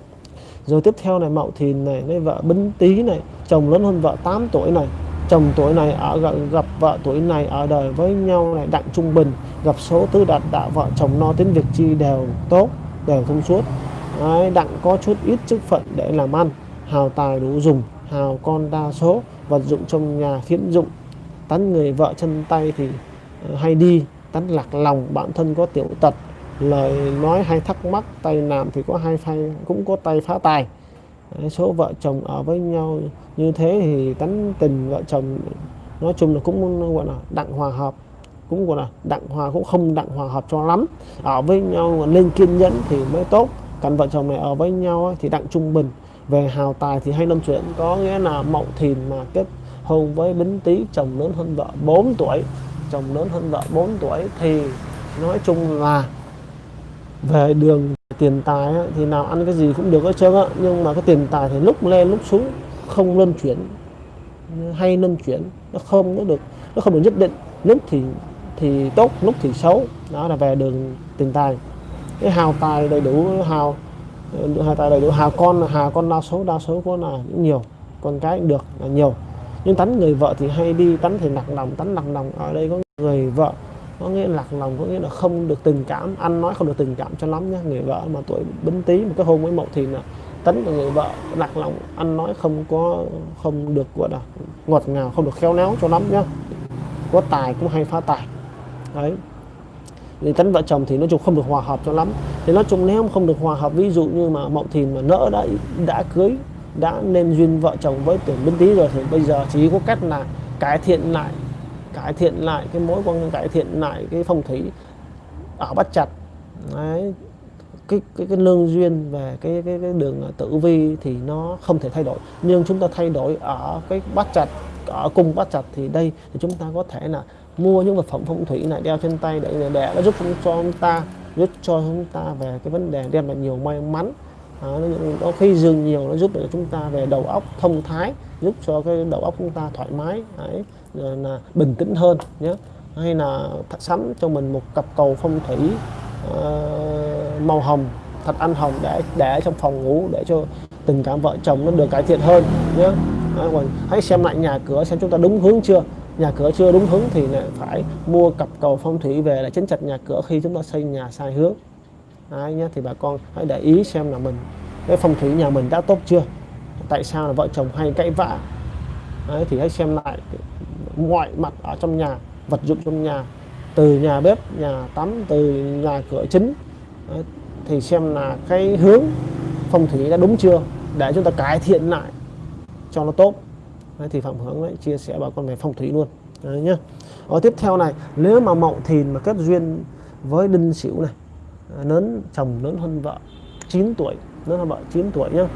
[SPEAKER 1] Rồi tiếp theo này mậu thìn này lấy vợ bính tý này chồng lớn hơn vợ 8 tuổi này chồng tuổi này ở gặp, gặp vợ tuổi này ở đời với nhau này đặng trung bình gặp số tứ đạt đạo vợ chồng no tính việc chi đều tốt đều thông suốt. Đấy, đặng có chút ít chức phận để làm ăn hào tài đủ dùng hào con đa số vật dụng trong nhà khiến dụng. Tán người vợ chân tay thì ờ, hay đi tán lạc lòng bản thân có tiểu tật. Lời nói hay thắc mắc tay làm thì có hai phay cũng có tay phá tài số vợ chồng ở với nhau như thế thì tánh tình vợ chồng, nói chung là cũng, gọi là, đặng hòa hợp. Cũng, gọi là, đặng hòa, cũng không đặng hòa hợp cho lắm. Ở với nhau nên kiên nhẫn thì mới tốt. Cặp vợ chồng này ở với nhau thì đặng trung bình. Về hào tài thì hay năm chuyện có nghĩa là mậu thìn mà kết hôn với bính tý, chồng lớn hơn vợ 4 tuổi. Chồng lớn hơn vợ 4 tuổi thì nói chung là về đường tiền tài thì nào ăn cái gì cũng được hết trơn á. Nhưng mà cái tiền tài thì lúc lên lúc xuống, không luân chuyển, hay luân chuyển, nó không, nó được, nó không được nhất định. Lúc thì thì tốt, lúc thì xấu. Đó là về đường tiền tài. Cái hào tài đầy đủ, hào hào tài đầy đủ, hào con hào con đa số đa số có là nhiều, con cái được là nhiều. Nhưng tánh người vợ thì hay đi, tánh thì nặng lòng, tánh nặng lòng. Ở đây có người vợ có nghĩa lạc lòng, có nghĩa là không được tình cảm. Ăn nói không được tình cảm cho lắm nhé người vợ mà tuổi bính tý một cái hôn với mậu thì là tấn của người vợ lạc lòng. Ăn nói không có, không được, gọi là, ngọt ngào, không được khéo léo cho lắm nhá. Có tài cũng hay phá tài. Đấy. Thì tấn vợ chồng thì nói chung không được hòa hợp cho lắm. Thì nói chung nếu không được hòa hợp, ví dụ như mà mậu thìn mà nỡ đã đã cưới, đã nên duyên vợ chồng với tuổi bính tý rồi thì bây giờ chỉ có cách là cải thiện lại cải thiện lại cái mối quan cải thiện lại cái phong thủy ở bắt chặt đấy cái cái cái lương duyên về cái cái cái đường tử vi thì nó không thể thay đổi. Nhưng chúng ta thay đổi ở cái bát chặt ở cung bát chặt thì đây thì chúng ta có thể là mua những vật phẩm phong thủy này đeo trên tay để để nó giúp cho chúng ta giúp cho chúng ta về cái vấn đề đem lại nhiều may mắn. À, nó khi dừng nhiều nó giúp để chúng ta về đầu óc thông thái giúp cho cái đầu óc chúng ta thoải mái. Đấy. Ờ, là bình tĩnh hơn nhé. Hay là sắm cho mình một cặp cầu phong thủy uh, màu hồng thật ăn hồng để để trong phòng ngủ để cho tình cảm vợ chồng nó được cải thiện hơn nhé. Ờ, còn hãy xem lại nhà cửa xem chúng ta đúng hướng chưa? Nhà cửa chưa đúng hướng thì lại phải mua cặp cầu phong thủy về để chấn chặt nhà cửa khi chúng ta xây nhà sai hướng. Đấy nhé thì bà con hãy để ý xem là mình cái phong thủy nhà mình đã tốt chưa? Tại sao là vợ chồng hay cãi vã? Đấy, thì hãy xem lại mọi mặt ở trong nhà vật dụng trong nhà từ nhà bếp nhà tắm từ nhà cửa chính. Thì xem là cái hướng phong thủy đã đúng chưa để chúng ta cải thiện lại cho nó tốt. Đấy, thì phạm hướng ấy, chia sẻ bà con về phong thủy luôn. Đấy nhá. Ở tiếp theo này nếu mà mậu thìn mà kết duyên với đinh sửu này à, lớn chồng lớn hơn vợ 9 tuổi lớn hơn vợ 9 tuổi nhá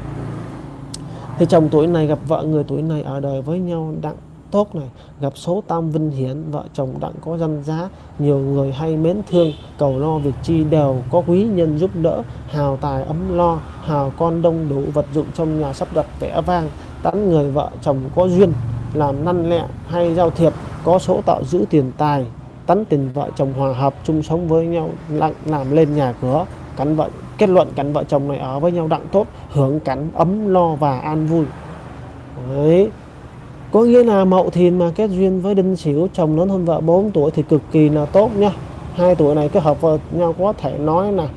[SPEAKER 1] thì chồng tuổi này gặp vợ người tuổi này ở đời với nhau đặng tốt này. Gặp số tam vinh hiển, vợ chồng đặng có danh giá. Nhiều người hay mến thương, cầu lo việc chi đều có quý nhân giúp đỡ. Hào tài ấm lo, hào con đông đủ vật dụng trong nhà sắp đặt vẽ vang. Tán người vợ chồng có duyên, làm năn lẹ hay giao thiệp, có số tạo giữ tiền tài. Tán tình vợ chồng hòa hợp, chung sống với nhau, lặng làm lên nhà cửa. Cắn vợ, kết luận cắn vợ chồng này ở với nhau đặng tốt, hưởng cảnh ấm lo và an vui. Đấy có nghĩa là mậu thìn mà kết duyên với đinh sửu chồng lớn hơn vợ 4 tuổi thì cực kỳ là tốt nhá hai tuổi này kết hợp với nhau có thể nói là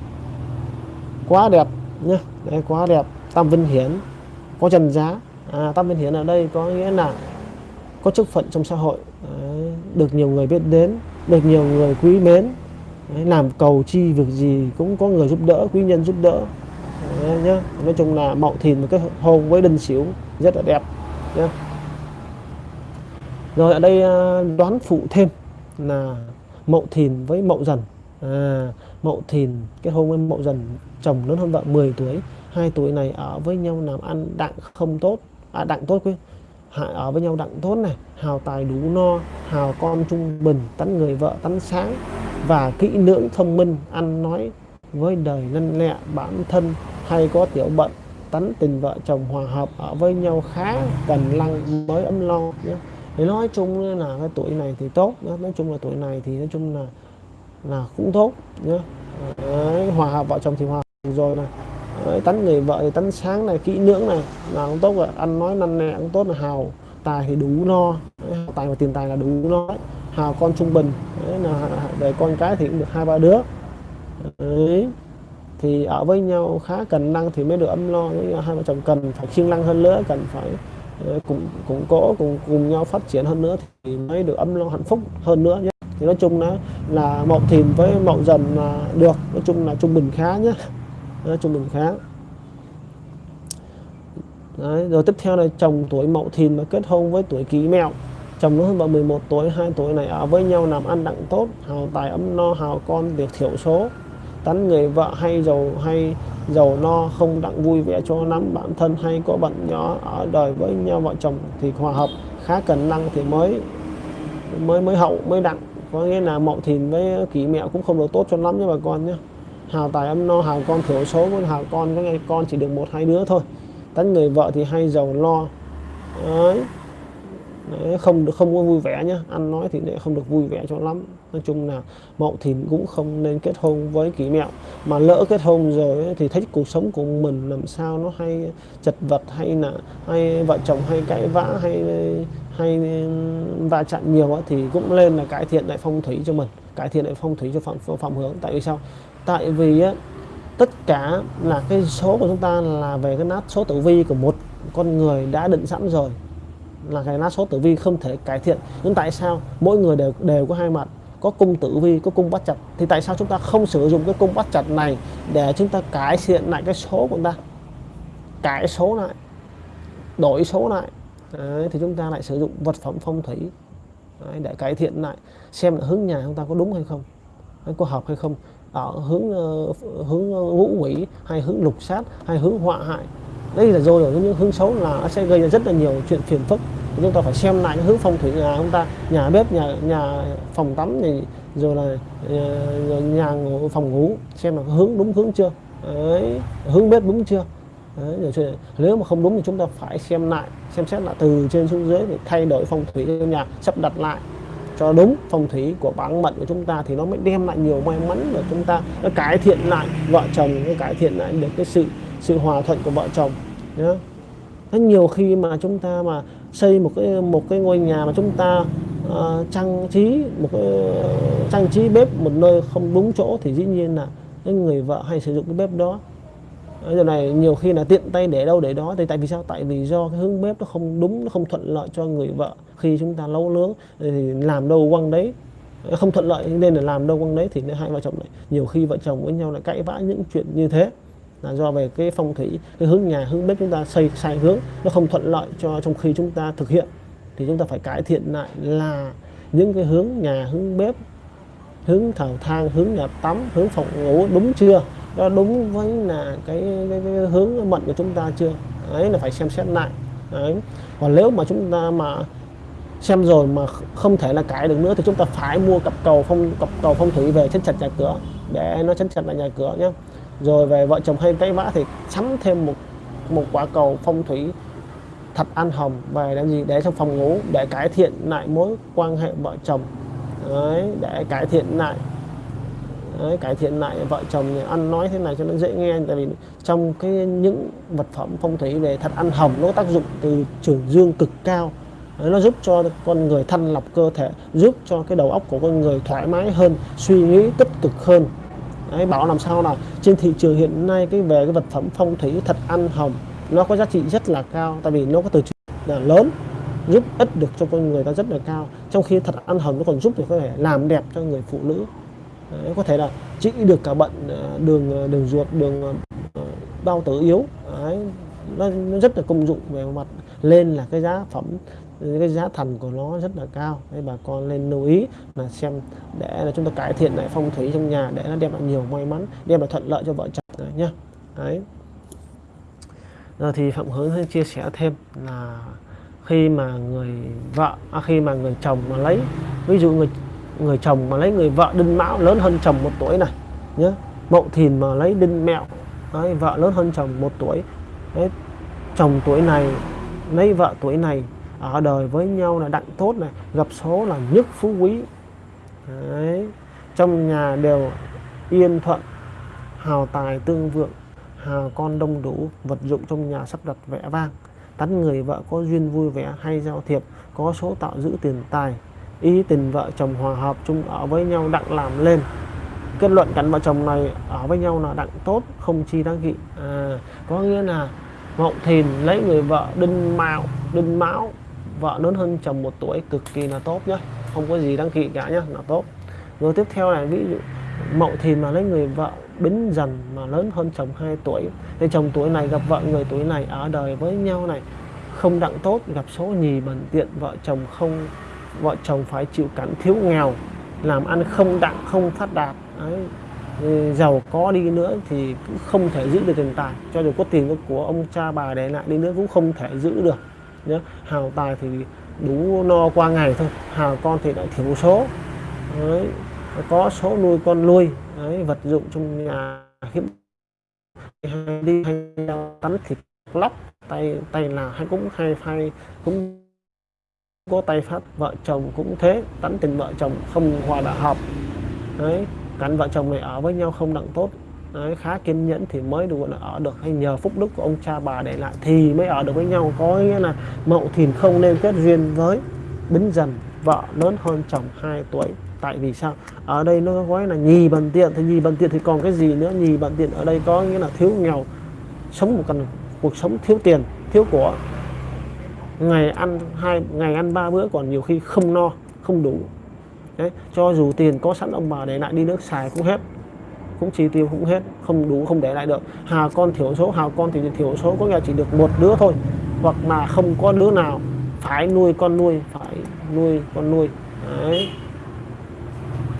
[SPEAKER 1] quá đẹp nhá đấy quá đẹp. Tam vinh hiển có trần giá. À, tam vinh hiển ở đây có nghĩa là có chức phận trong xã hội. Đấy, được nhiều người biết đến được nhiều người quý mến. Đấy, làm cầu chi việc gì cũng có người giúp đỡ quý nhân giúp đỡ. Đấy, nhá. Nói chung là mậu thìn một cái hôn với đinh sửu rất là đẹp nhá rồi ở đây ờ, đoán phụ thêm là mậu thìn với mậu dần. À, mậu thìn kết hôn với mậu dần chồng lớn hơn vợ 10 tuổi. Hai tuổi này ở với nhau làm ăn đặng không tốt. À đặng tốt quý ở với nhau đặng tốt này hào tài đủ no hào con trung bình tánh người vợ tánh sáng và kỹ lưỡng thông minh ăn nói với đời năn lẹ bản thân hay có tiểu bận tánh tình vợ chồng hòa hợp ở với nhau khá cần lăng mới ấm lo nhé thì nói chung là cái tuổi này thì tốt nhé. nói chung là tuổi này thì nói chung là là cũng tốt nhé Đấy, hòa hợp vợ chồng thì hòa hợp rồi này. Đấy, tánh người vợ thì tánh sáng này kỹ lưỡng này là cũng tốt rồi. Ăn nói năn nẹ cũng tốt là hào tài thì đủ no. Đấy, tài và tiền tài là đủ no. Hào con trung bình. Đấy, là để con cái thì cũng được hai ba đứa. Đấy. thì ở với nhau khá cần năng thì mới được ấm lo. Hai vợ chồng cần phải siêng năng hơn nữa cần phải Ờ, cũng cũng có cùng cùng nhau phát triển hơn nữa thì mới được ấm no hạnh phúc hơn nữa nhé. Thì nói chung là là mậu thìn với mậu dần là được nói chung là trung bình khá nhé. Nói trung bình khá. Đấy, rồi tiếp theo là chồng tuổi mậu thìn mà kết hôn với tuổi kỷ mẹo. Chồng nó hơn vợ 11 tuổi hai tuổi này ở với nhau làm ăn đặng tốt hào tài ấm no hào con việc thiểu số. Tánh người vợ hay giàu hay giàu no không đặng vui vẻ cho lắm. Bản thân hay có bận nhỏ ở đời với nhau vợ chồng thì hòa hợp khá cần năng thì mới mới mới hậu mới đặng. Có nghĩa là mậu thìn với kỷ mẹo cũng không được tốt cho lắm nha bà con nhé. Hào tài âm no hào con thiểu số với hào con có nghe con chỉ được một hai đứa thôi. Tánh người vợ thì hay giàu lo. Đấy. Đấy, không được không có vui vẻ nhá ăn nói thì lại không được vui vẻ cho lắm nói chung là mậu thìn cũng không nên kết hôn với kỷ mẹo. Mà lỡ kết hôn rồi ấy, thì thấy cuộc sống của mình làm sao nó hay chật vật hay là hay vợ chồng hay cãi vã hay hay va chạm nhiều ấy, thì cũng lên là cải thiện lại phong thủy cho mình cải thiện lại phong thủy cho phạm phạm hướng tại vì sao? Tại vì á, tất cả là cái số của chúng ta là về cái nát số tử vi của một con người đã định sẵn rồi. Là cái nát số tử vi không thể cải thiện. Nhưng tại sao mỗi người đều đều có hai mặt? Có cung tử vi có cung bắt chặt. Thì tại sao chúng ta không sử dụng cái cung bắt chặt này để chúng ta cải thiện lại cái số của chúng ta? Cải số lại đổi số lại. Đấy, thì chúng ta lại sử dụng vật phẩm phong thủy Đấy, để cải thiện lại xem là hướng nhà chúng ta có đúng hay không có hợp hay không ở hướng uh, hướng ngũ quỷ hay hướng lục sát hay hướng họa hại. Đây là rồi ở những hướng xấu là sẽ gây ra rất là nhiều chuyện phiền phức chúng ta phải xem lại hướng phong thủy nhà chúng ta. Nhà bếp nhà nhà phòng tắm thì rồi là ờ, nhà ngủ, phòng ngủ. Xem là hướng đúng hướng chưa? Đấy, hướng bếp đúng chưa? Đấy, rồi nếu mà không đúng thì chúng ta phải xem lại xem xét lại từ trên xuống dưới để thay đổi phong thủy trong nhà sắp đặt lại cho đúng phong thủy của bản mệnh của chúng ta thì nó mới đem lại nhiều may mắn và chúng ta nó cải thiện lại vợ chồng nó cải thiện lại được cái sự sự hòa thuận của vợ chồng. Nhé nhiều khi mà chúng ta mà xây một cái một cái ngôi nhà mà chúng ta uh, trang trí một cái uh, trang trí bếp một nơi không đúng chỗ thì dĩ nhiên là cái người vợ hay sử dụng cái bếp đó. Giờ này nhiều khi là tiện tay để đâu để đó thì tại vì sao? Tại vì do cái hướng bếp nó không đúng nó không thuận lợi cho người vợ khi chúng ta nấu nướng thì làm đâu quăng đấy không thuận lợi nên là làm đâu quăng đấy thì hai vợ chồng lại nhiều khi vợ chồng với nhau lại cãi vã những chuyện như thế là do về cái phong thủy cái hướng nhà hướng bếp chúng ta xây sai hướng nó không thuận lợi cho trong khi chúng ta thực hiện. Thì chúng ta phải cải thiện lại là những cái hướng nhà hướng bếp hướng thờ thang hướng nhà tắm hướng phòng ngủ đúng chưa? Nó đúng với là cái, cái, cái hướng mệnh của chúng ta chưa? Ấy là phải xem xét lại. Đấy. Còn nếu mà chúng ta mà xem rồi mà không thể là cải được nữa thì chúng ta phải mua cặp cầu phong cặp cầu phong thủy về chấn chặt nhà cửa để nó chấn chặt lại nhà cửa nhé rồi về vợ chồng hay cãi vã thì sắm thêm một một quả cầu phong thủy thật an hồng về làm gì? Để trong phòng ngủ để cải thiện lại mối quan hệ vợ chồng. Đấy, để cải thiện lại. Đấy, cải thiện lại vợ chồng ăn nói thế này cho nó dễ nghe tại vì trong cái những vật phẩm phong thủy về thật ăn hồng nó tác dụng từ trường dương cực cao. Đấy, nó giúp cho con người thanh lọc cơ thể giúp cho cái đầu óc của con người thoải mái hơn suy nghĩ tích cực hơn đấy, bảo làm sao là trên thị trường hiện nay cái về cái vật phẩm phong thủy thật ăn hồng nó có giá trị rất là cao tại vì nó có từ là lớn giúp ích được cho con người ta rất là cao. Trong khi thật ăn hồng nó còn giúp được có thể làm đẹp cho người phụ nữ. Đấy, có thể là trị được cả bệnh ờ, đường ờ, đường ruột đường ờ, bao tử yếu. Đấy, nó, nó rất là công dụng về mặt lên là cái giá phẩm cái giá thành của nó rất là cao. Nên bà con nên lưu ý là xem để là chúng ta cải thiện lại phong thủy trong nhà để nó đem lại nhiều may mắn đem lại thuận lợi cho vợ chồng đấy nhá. Đấy. Rồi thì phạm hướng chia sẻ thêm là khi mà người vợ à, khi mà người chồng mà lấy ví dụ người người chồng mà lấy người vợ đinh mão lớn hơn chồng một tuổi này nhé mậu thìn mà lấy đinh mẹo đấy, vợ lớn hơn chồng một tuổi. Đấy, chồng tuổi này lấy vợ tuổi này ở đời với nhau là đặng tốt này gặp số là nhất phú quý. Đấy. trong nhà đều yên thuận hào tài tương vượng hào con đông đủ vật dụng trong nhà sắp đặt vẽ vang. Tánh người vợ có duyên vui vẻ hay giao thiệp có số tạo giữ tiền tài. Ý tình vợ chồng hòa hợp chung ở với nhau đặng làm lên. Kết luận cảnh vợ chồng này ở với nhau là đặng tốt không chi đáng kỵ. À, có nghĩa là mậu thìn lấy người vợ đinh mạo đinh mão vợ lớn hơn, chồng một tuổi, cực kỳ là tốt nhá. Không có gì đăng kỵ cả nhá, là tốt. Rồi tiếp theo là ví dụ, mậu thìn mà lấy người vợ bính dần mà lớn hơn chồng 2 tuổi. Thì chồng tuổi này gặp vợ người tuổi này ở đời với nhau này, không đặng tốt, gặp số nhì bẩn tiện, vợ chồng không, vợ chồng phải chịu cảnh thiếu nghèo, làm ăn không đặng, không phát đạt. Đấy. giàu có đi nữa thì cũng không thể giữ được tiền tài, cho dù có tiền của ông cha bà để lại đi nữa cũng không thể giữ được nhé hào tài thì đủ no qua ngày thôi. Hào con thì lại thiếu số. Đấy. có số nuôi con nuôi, Đấy. vật dụng trong nhà hiếm. Hay đi, hay tắm thịt lóc, tay tay là hay cũng hay hay cũng có tay phát. Vợ chồng cũng thế tắm tình vợ chồng không hòa đã hợp. Đấy, cắn vợ chồng này ở với nhau không đặng tốt đấy, khá kiên nhẫn thì mới được là ở được. Hay nhờ phúc đức của ông cha bà để lại thì mới ở được với nhau. Có nghĩa là mậu thìn không nên kết duyên với bính dần vợ lớn hơn chồng 2 tuổi. Tại vì sao? Ở đây nó gói là nhì bần tiện thì nhì bần tiện thì còn cái gì nữa? Nhì bần tiện ở đây có nghĩa là thiếu nghèo sống một cần cuộc sống thiếu tiền thiếu của. Ngày ăn hai ngày ăn ba bữa còn nhiều khi không no không đủ. Đấy cho dù tiền có sẵn ông bà để lại đi nước xài cũng hết cũng chi tiêu cũng hết, không đủ, không để lại được. Hà con thiểu số, hà con thì thiểu số có nghĩa chỉ được một đứa thôi. Hoặc là không có đứa nào phải nuôi con nuôi, phải nuôi con nuôi. Đấy.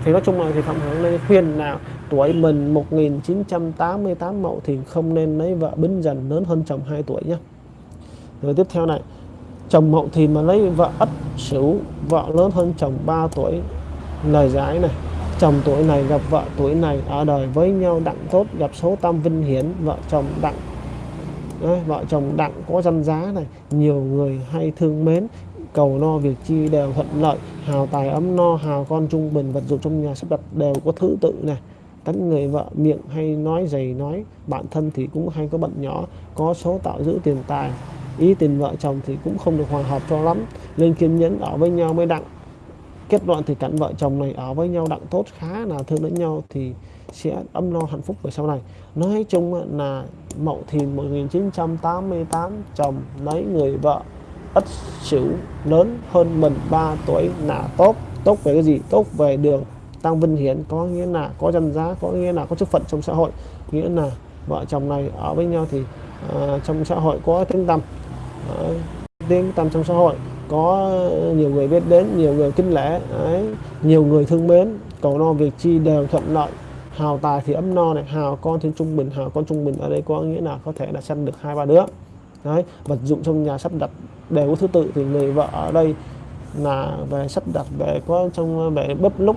[SPEAKER 1] Thì nói chung là thì phạm hướng lên khuyên là tuổi mình 1988 mậu thì không nên lấy vợ bính dần, lớn hơn chồng 2 tuổi nhé. Rồi tiếp theo này, chồng mậu thì mà lấy vợ ất sửu vợ lớn hơn chồng 3 tuổi. Lời giải này chồng tuổi này gặp vợ tuổi này ở đời với nhau đặng tốt gặp số tam vinh hiển vợ chồng đặng Đấy, vợ chồng đặng có danh giá này nhiều người hay thương mến cầu no việc chi đều thuận lợi hào tài ấm no hào con trung bình vật dụng trong nhà sắp đặt đều có thứ tự này tánh người vợ miệng hay nói dày nói bản thân thì cũng hay có bận nhỏ có số tạo giữ tiền tài ý tình vợ chồng thì cũng không được hòa hợp cho lắm nên kiên nhẫn ở với nhau mới đặng kết luận thì cảnh vợ chồng này ở với nhau đặng tốt khá là thương lẫn nhau thì sẽ ấm no hạnh phúc về sau này. Nói chung là mậu thìn 1988 chồng lấy người vợ ất sửu lớn hơn mình 3 tuổi là tốt. Tốt về cái gì? Tốt về đường tăng vinh hiển có nghĩa là có danh giá có nghĩa là có chức phận trong xã hội. Nghĩa là vợ chồng này ở với nhau thì uh, trong xã hội có tiếng tăm uh, tiếng tăm trong xã hội có nhiều người biết đến nhiều người kính lễ đấy, nhiều người thương mến. Cầu no việc chi đều thuận lợi. Hào tài thì ấm no này. Hào con thì trung bình hào con trung bình. Ở đây có nghĩa là có thể là sanh được hai ba đứa. Đấy. Vật dụng trong nhà sắp đặt đều có thứ tự. Thì người vợ ở đây là về sắp đặt về có trong về bếp lúc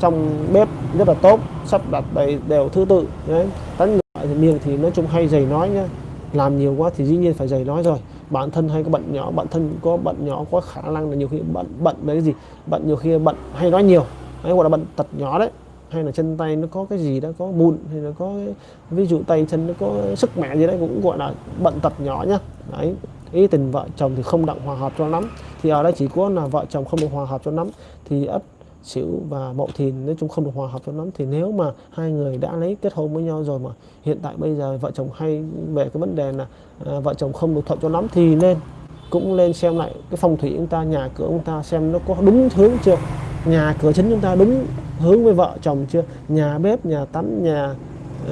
[SPEAKER 1] trong bếp rất là tốt. Sắp đặt đầy đều thứ tự. Đấy. Tánh người thì miệng thì nói chung hay dày nói nhá. Làm nhiều quá thì dĩ nhiên phải dày nói rồi bản thân hay có bận nhỏ, bản thân có bận nhỏ có khả năng là nhiều khi bận bận với cái gì bận nhiều khi bận hay nói nhiều, hay gọi là bận tật nhỏ đấy, hay là chân tay nó có cái gì đó, có mụn hay là có ví dụ tay chân nó có sức mẹ gì đấy, cũng gọi là bận tật nhỏ nhá. Đấy, ý tình vợ chồng thì không đặng hòa hợp cho lắm, thì ở đây chỉ có là vợ chồng không được hòa hợp cho lắm, thì ấp Sửu và Mậu Thìn nói chung không được hòa hợp cho lắm. Thì nếu mà hai người đã lấy kết hôn với nhau rồi mà hiện tại bây giờ vợ chồng hay về cái vấn đề là à, vợ chồng không được thuận cho lắm thì nên cũng lên xem lại cái phong thủy chúng ta nhà cửa chúng ta xem nó có đúng hướng chưa? Nhà cửa chính chúng ta đúng hướng với vợ chồng chưa? Nhà bếp nhà tắm nhà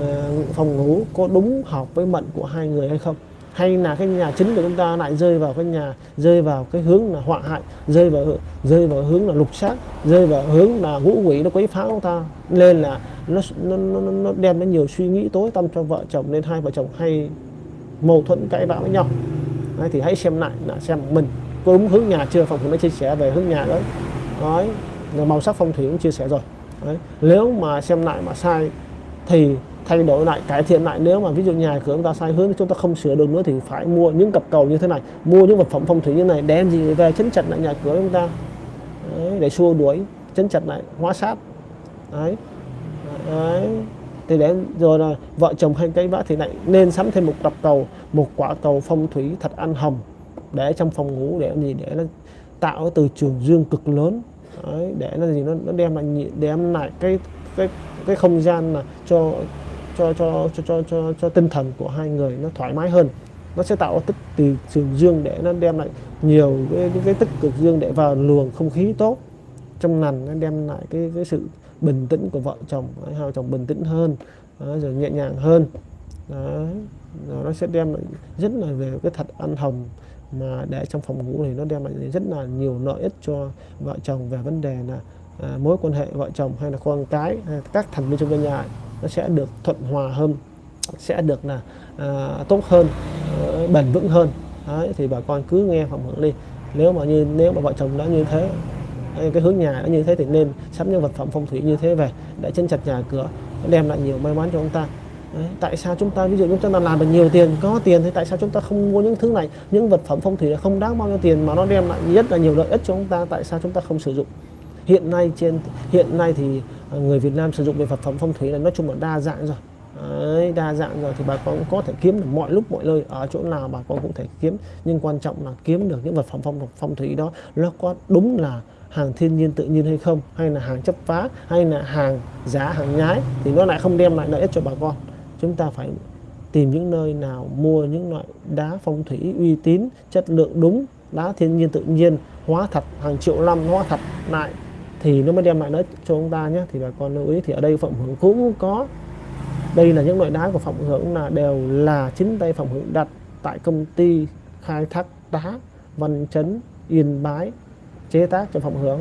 [SPEAKER 1] uh, phòng ngủ có đúng hợp với mệnh của hai người hay không? Hay là cái nhà chính của chúng ta lại rơi vào cái nhà rơi vào cái hướng là họa hại rơi vào rơi vào hướng là lục sát rơi vào hướng là ngũ quỷ nó quấy phá chúng ta. Nên là nó nó, nó, nó đem đến nhiều suy nghĩ tối tâm cho vợ chồng nên hai vợ chồng hay mâu thuẫn cãi vã với nhau. Đấy, thì hãy xem lại là xem mình có đúng hướng nhà chưa phòng cũng đã chia sẻ về hướng nhà đấy. Đấy màu sắc phong thủy cũng chia sẻ rồi. Đấy. nếu mà xem lại mà sai thì thay đổi lại cải thiện lại. Nếu mà ví dụ nhà cửa chúng ta sai hướng chúng ta không sửa được nữa thì phải mua những cặp cầu như thế này mua những vật phẩm phong thủy như này đem gì về chấn chặt lại nhà cửa chúng ta. Đấy, để xua đuổi chấn chặt lại hóa sát. Đấy, đấy. thì để rồi là vợ chồng hay cái vã thì lại nên sắm thêm một cặp cầu một quả cầu phong thủy thật ăn hồng để trong phòng ngủ để gì để nó tạo từ trường dương cực lớn. Đấy, để nó gì nó, nó đem lại đem lại cái cái cái không gian là cho cho cho cho cho cho, cho tinh thần của hai người nó thoải mái hơn. Nó sẽ tạo tích từ trường dương để nó đem lại nhiều cái, cái, cái tích cực dương để vào luồng không khí tốt. Trong lành nó đem lại cái cái sự bình tĩnh của vợ chồng hai vợ chồng bình tĩnh hơn đó, rồi nhẹ nhàng hơn. Đó, rồi nó sẽ đem lại rất là về cái thật ăn hồng mà để trong phòng ngủ thì nó đem lại rất là nhiều lợi ích cho vợ chồng về vấn đề là à, mối quan hệ vợ chồng hay là con cái hay các thành viên trong gia nhà nó sẽ được thuận hòa hơn sẽ được là à, tốt hơn à, bền vững hơn. Đấy, thì bà con cứ nghe phòng hưởng đi. Nếu mà như nếu mà vợ chồng đã như thế cái hướng nhà đã như thế thì nên sắm những vật phẩm phong thủy như thế về để chân chặt nhà cửa đem lại nhiều may mắn cho chúng ta. Đấy, tại sao chúng ta ví dụ chúng ta làm được nhiều tiền có tiền thì tại sao chúng ta không mua những thứ này? Những vật phẩm phong thủy không đáng bao nhiêu tiền mà nó đem lại rất là nhiều lợi ích cho chúng ta tại sao chúng ta không sử dụng? Hiện nay trên hiện nay thì à, người Việt Nam sử dụng về vật phẩm phong thủy là nói chung là đa dạng rồi. Đấy, đa dạng rồi thì bà con có thể kiếm được mọi lúc mọi nơi ở chỗ nào bà con cũng thể kiếm. Nhưng quan trọng là kiếm được những vật phẩm phong phong thủy đó nó có đúng là hàng thiên nhiên tự nhiên hay không? Hay là hàng chấp phá? Hay là hàng giá hàng nhái? Thì nó lại không đem lại lợi ích cho bà con. Chúng ta phải tìm những nơi nào mua những loại đá phong thủy uy tín chất lượng đúng đá thiên nhiên tự nhiên hóa thật hàng triệu năm hóa thật lại thì nó mới đem lại lợi cho chúng ta nhé thì bà con lưu ý. Thì ở đây phạm hưởng cũng có đây là những loại đá của phạm hưởng là đều là chính tay phạm hưởng đặt tại công ty khai thác đá văn chấn yên bái chế tác cho phạm hưởng.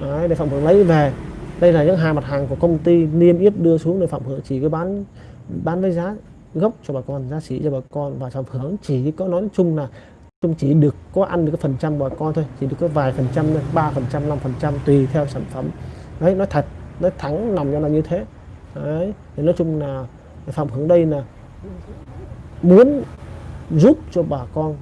[SPEAKER 1] Đấy, để phạm hưởng lấy về. Đây là những hàng mặt hàng của công ty niêm yết đưa xuống để phạm hưởng chỉ có bán bán với giá gốc cho bà con giá sĩ cho bà con. Và phạm hưởng chỉ có nói chung là chung chỉ được có ăn được cái phần trăm bà con thôi, chỉ được có vài phần trăm ba phần trăm, năm phần trăm, tùy theo sản phẩm. Đấy, nói thật, nói thẳng nằm cho là như thế. Đấy, thì nói chung là phòng hướng đây là muốn giúp cho bà con,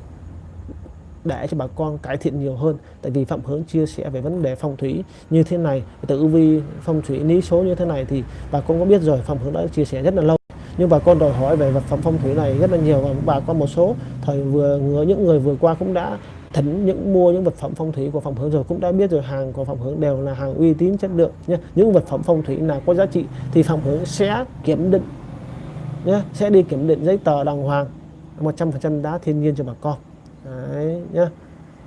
[SPEAKER 1] để cho bà con cải thiện nhiều hơn. Tại vì phạm hướng chia sẻ về vấn đề phong thủy như thế này tự vi phong thủy lý số như thế này thì bà con có biết rồi, phạm hướng đã chia sẻ rất là lâu nhưng bà con đòi hỏi về vật phẩm phong thủy này rất là nhiều và bà con một số thời vừa những người vừa qua cũng đã thỉnh những mua những vật phẩm phong thủy của phòng hướng rồi, cũng đã biết rồi, hàng của phòng hướng đều là hàng uy tín chất lượng nhé những vật phẩm phong thủy nào có giá trị thì phòng hướng sẽ kiểm định nhé sẽ đi kiểm định giấy tờ đàng hoàng 100% đá thiên nhiên cho bà con. Đấy nhé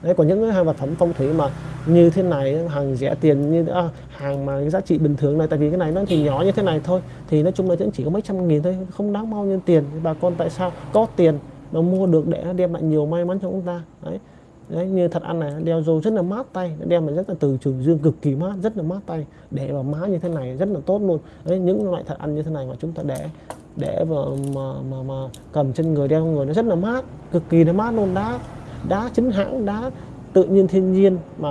[SPEAKER 1] đấy còn những hàng vật phẩm phong thủy mà như thế này hàng rẻ tiền như à, hàng mà giá trị bình thường này tại vì cái này nó thì nhỏ như thế này thôi thì nói chung là chỉ có mấy trăm nghìn thôi không đáng bao nhiêu tiền. Bà con tại sao có tiền mà mua được để đem lại nhiều may mắn cho chúng ta? Đấy đấy như thật ăn này đeo rồi rất là mát tay đem lại rất là từ trường dương cực kỳ mát rất là mát tay để vào má như thế này rất là tốt luôn. Đấy những loại thật ăn như thế này mà chúng ta để để vào mà, mà, mà cầm trên người đeo người nó rất là mát cực kỳ là mát luôn đã đá chính hãng, đá tự nhiên thiên nhiên mà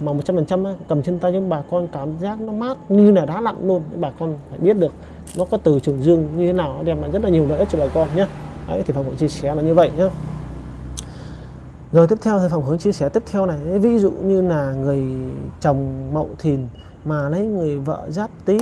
[SPEAKER 1] mà một trăm phần trăm cầm trên tay những bà con, cảm giác nó mát như là đá lặn luôn. Bà con phải biết được nó có từ trường dương như thế nào nó đem lại rất là nhiều lợi ích cho bà con nhé. Đấy, thì phòng hội chia sẻ là như vậy nhé. Rồi, tiếp theo thì phòng hướng chia sẻ tiếp theo này. Ví dụ như là người chồng mậu thìn mà lấy người vợ giáp tý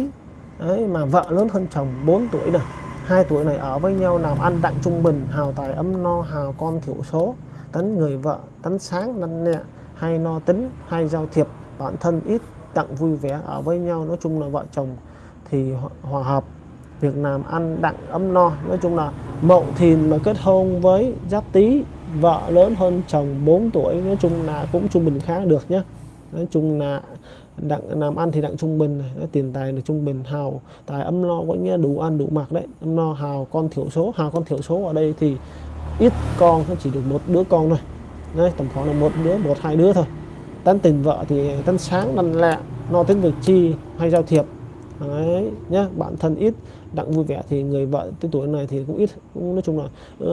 [SPEAKER 1] ấy mà vợ lớn hơn chồng 4 tuổi này, hai tuổi này ở với nhau, làm ăn đặng trung bình, hào tài ấm no, hào con thiểu số tấn người vợ, tấn sáng năn nhẹ hay no tính, hay giao thiệp. Bản thân ít tặng vui vẻ ở với nhau, nói chung là vợ chồng thì hòa hợp. Việc làm ăn đặng ấm no, nói chung là mậu thìn mà kết hôn với giáp tý, vợ lớn hơn chồng 4 tuổi, nói chung là cũng trung bình khá được nhé nói chung là đặng, làm ăn thì đặng trung bình này tiền tài là trung bình, hào tài ấm no, có nghĩa đủ ăn đủ mặc đấy, ấm no, hào con thiểu số, hào con thiểu số ở đây thì ít con chỉ được một đứa con thôi. Đấy tầm khoảng là một đứa một hai đứa thôi. Tán tình vợ thì tán sáng lăn lẹ no tiếng việc chi hay giao thiệp. Đấy nhá bản thân ít đặng vui vẻ thì người vợ tới tuổi này thì cũng ít cũng nói chung là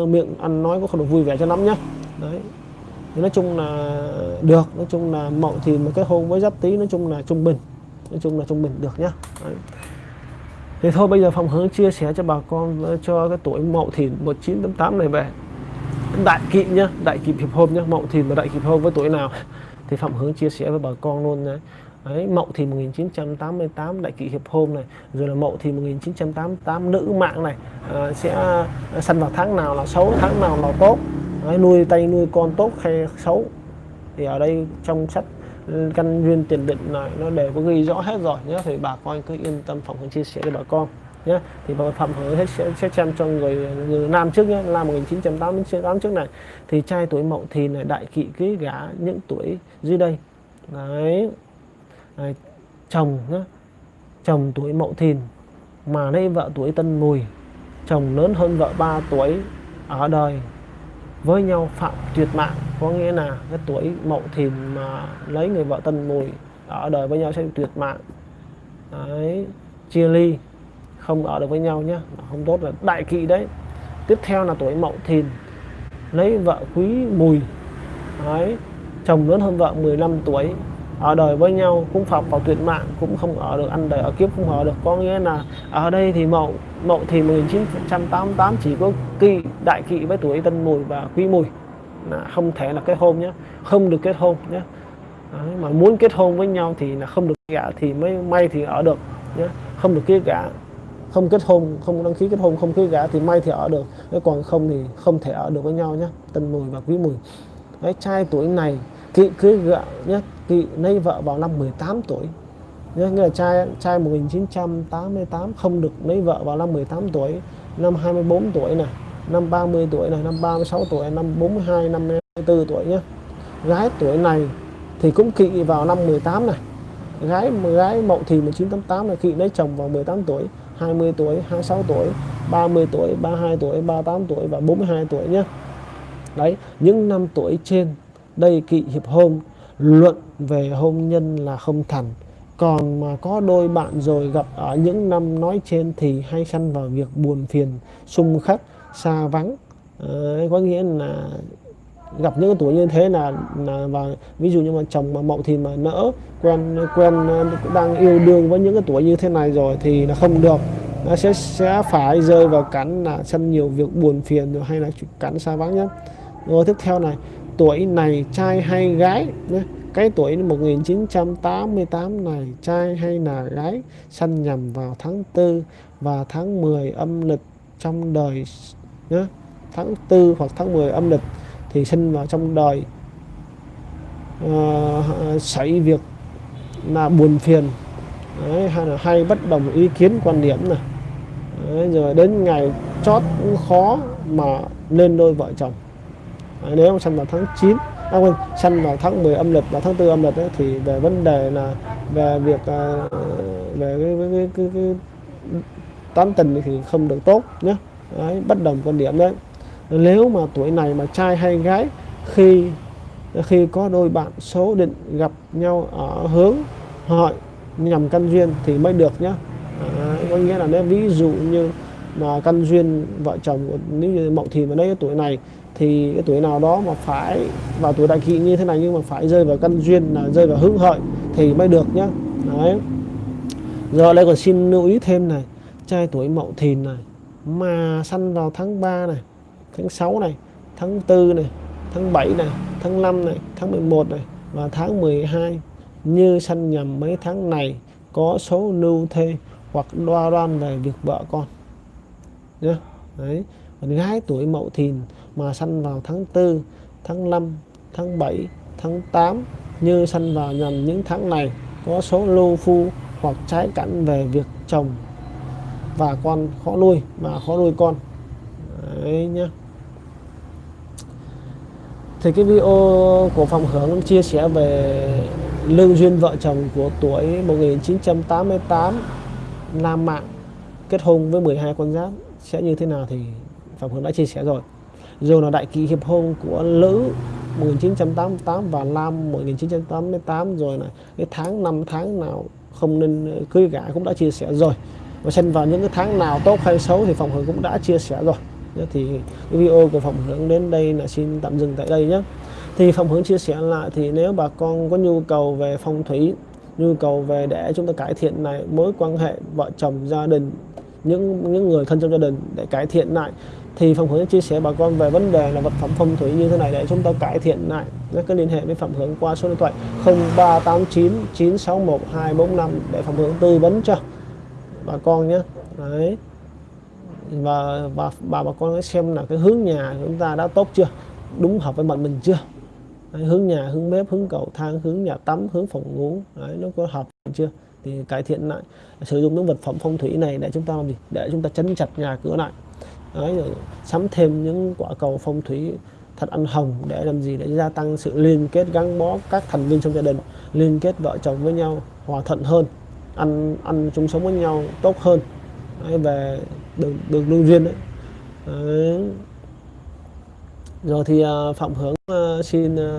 [SPEAKER 1] uh, miệng ăn nói cũng không được vui vẻ cho lắm nhá. Đấy thì nói chung là được nói chung là mậu thì một cái hôn với giáp tí nói chung là trung bình nói chung là trung bình được nhá. Đấy. thì thôi bây giờ phòng hướng chia sẻ cho bà con ờ, cho cái tuổi mậu thìn 1988 này về đại kỵ nhá đại kỵ hiệp hôn nhá mậu thìn và đại kỵ hôn với tuổi nào? Thì phạm hướng chia sẻ với bà con luôn đấy Đấy, Mậu Thìn 1988 đại kỵ hiệp hôn này rồi là Mậu Thìn 1988 nữ mạng này à, sẽ à, sanh vào tháng nào là xấu tháng nào là tốt. Đấy, nuôi tay nuôi con tốt hay xấu. Thì ở đây trong sách ừ, căn duyên tiền định này nó đều có ghi rõ hết rồi nhé thì bà con cứ yên tâm phòng hướng chia sẻ với bà con nhé thì bà phạm hướng hết sẽ, sẽ xem cho người, người nam trước nhé năm 1988 trước này. Thì trai tuổi mậu thì này đại kỵ cưới gả những tuổi dưới đây. Đấy. Đấy, chồng nhá. Chồng tuổi mậu thìn mà lấy vợ tuổi tân mùi. Chồng lớn hơn vợ 3 tuổi ở đời. Với nhau phạm tuyệt mạng có nghĩa là cái tuổi mậu thìn mà lấy người vợ tân mùi ở đời với nhau sẽ tuyệt mạng. Đấy chia ly không ở được với nhau nhé không tốt là đại kỵ đấy. Tiếp theo là tuổi mậu thìn. Lấy vợ quý mùi. Đấy chồng lớn hơn vợ 15 tuổi. Ở đời với nhau cũng phạm vào tuyệt mạng cũng không ở được ăn đời ở kiếp không ở được. Có nghĩa là ở đây thì mậu mậu thì 1988 chỉ có kỵ đại kỵ với tuổi tân mùi và quý mùi. Là không thể là kết hôn nhé không được kết hôn nhé Đấy, mà muốn kết hôn với nhau thì là không được gả thì mới may thì ở được nhé không được kia gả không kết hôn không đăng ký kết hôn không cưới gả thì may thì ở được. Nếu còn không thì không thể ở được với nhau nhé tân mùi và quý mùi. Đấy, trai tuổi này kỵ cưới gả nhé kỵ lấy vợ vào năm 18 tuổi. Nhé nghĩa là trai trai 1988 không được lấy vợ vào năm 18 tuổi. Năm 24 tuổi này năm 30 tuổi này năm 36 tuổi năm 42 năm 54 tuổi nhé gái tuổi này thì cũng kỵ vào năm 18 này. Gái gái mậu thì 1988 là kỵ lấy chồng vào 18 tuổi. 20 tuổi 26 tuổi 30 tuổi 32 tuổi 38 tuổi và 42 tuổi nhé. Đấy những năm tuổi trên đây kỵ hiệp hôn luận về hôn nhân là không thành. Còn mà có đôi bạn rồi gặp ở những năm nói trên thì hay sanh vào việc buồn phiền xung khắc xa vắng. À, có nghĩa là gặp những tuổi như thế là, là và ví dụ như mà chồng mà mậu thì mà nỡ quen quen ờ, đang yêu đương với những cái tuổi như thế này rồi thì là không được. Nó sẽ sẽ phải rơi vào cắn là sân nhiều việc buồn phiền rồi hay là cắn xa vắng nhất. Rồi tiếp theo này tuổi này trai hay gái cái tuổi 1988 này trai hay là gái sanh nhầm vào tháng 4 và tháng 10 âm lịch trong đời nhé tháng 4 hoặc tháng 10 âm lịch thì sinh vào trong đời uh, xảy việc là buồn phiền. Đấy, hay là hay bất đồng ý kiến quan điểm này. Đấy, rồi đến ngày chót cũng khó mà lên đôi vợ chồng. Đấy, nếu sinh vào tháng 9 à, quên, sinh vào tháng 10 âm lịch và tháng 4 âm lịch ấy, thì về vấn đề là về việc uh, về cái, cái, cái, cái, cái tán tình thì không được tốt nhé đấy, bất đồng quan điểm đấy nếu mà tuổi này mà trai hay gái khi khi có đôi bạn số định gặp nhau ở hướng hội nhằm căn duyên thì mới được nhé à, có nghĩa là nếu ví dụ như mà căn duyên vợ chồng nếu như mậu thì đây cái tuổi này thì cái tuổi nào đó mà phải vào tuổi đại kỵ như thế này nhưng mà phải rơi vào căn duyên là rơi vào hướng hợi thì mới được nhé đấy. Giờ đây còn xin lưu ý thêm này trai tuổi mậu thìn này mà sanh vào tháng 3 này tháng 6 này, tháng 4 này, tháng 7 này, tháng 5 này, tháng 11 này và tháng 12 như sanh nhầm mấy tháng này, có số lưu thê hoặc đoa đoan về việc vợ con. Nhá, đấy. Còn gái tuổi mậu thìn mà sanh vào tháng 4 tháng 5 tháng 7 tháng 8 như sanh vào nhằm những tháng này, có số lưu phu hoặc trái cảnh về việc chồng và con, khó nuôi mà khó nuôi con. Đấy nhá thì cái video của phòng hưởng chia sẻ về lương duyên, vợ chồng của tuổi 1988 nam mạng kết hôn với 12 con giáp. Sẽ như thế nào thì phòng hưởng đã chia sẻ rồi. Rồi là đại kỷ hiệp hôn của Lữ 1988 và Lam 1988 rồi là cái tháng năm tháng nào không nên cưới gả cũng đã chia sẻ rồi. Và xem vào những cái tháng nào tốt hay xấu thì phòng hưởng cũng đã chia sẻ rồi thì cái video của phòng hướng đến đây là xin tạm dừng tại đây nhé. Thì phòng hướng chia sẻ lại thì nếu bà con có nhu cầu về phong thủy, nhu cầu về để chúng ta cải thiện lại mối quan hệ vợ chồng gia đình, những những người thân trong gia đình để cải thiện lại, thì phòng hướng chia sẻ bà con về vấn đề là vật phẩm phong thủy như thế này để chúng ta cải thiện lại. Các cái liên hệ với Phạm hướng qua số điện thoại 0389 961 245 để phòng hướng tư vấn cho bà con nhé. Đấy và và bà bà con xem là cái hướng nhà của chúng ta đã tốt chưa? Đúng hợp với mệnh mình chưa? Đấy, hướng nhà hướng bếp hướng cầu thang hướng nhà tắm hướng phòng ngủ đấy, nó có hợp chưa? Thì cải thiện lại. Sử dụng những vật phẩm phong thủy này để chúng ta làm gì? Để chúng ta chấn chặt nhà cửa lại. Đấy, rồi sắm thêm những quả cầu phong thủy thật ăn hồng để làm gì? Để gia tăng sự liên kết gắn bó các thành viên trong gia đình liên kết vợ chồng với nhau hòa thuận hơn ăn ăn chung sống với nhau tốt hơn. Đấy, về đường đường lương duyên đấy. đấy rồi thì à, phạm hướng à, xin à,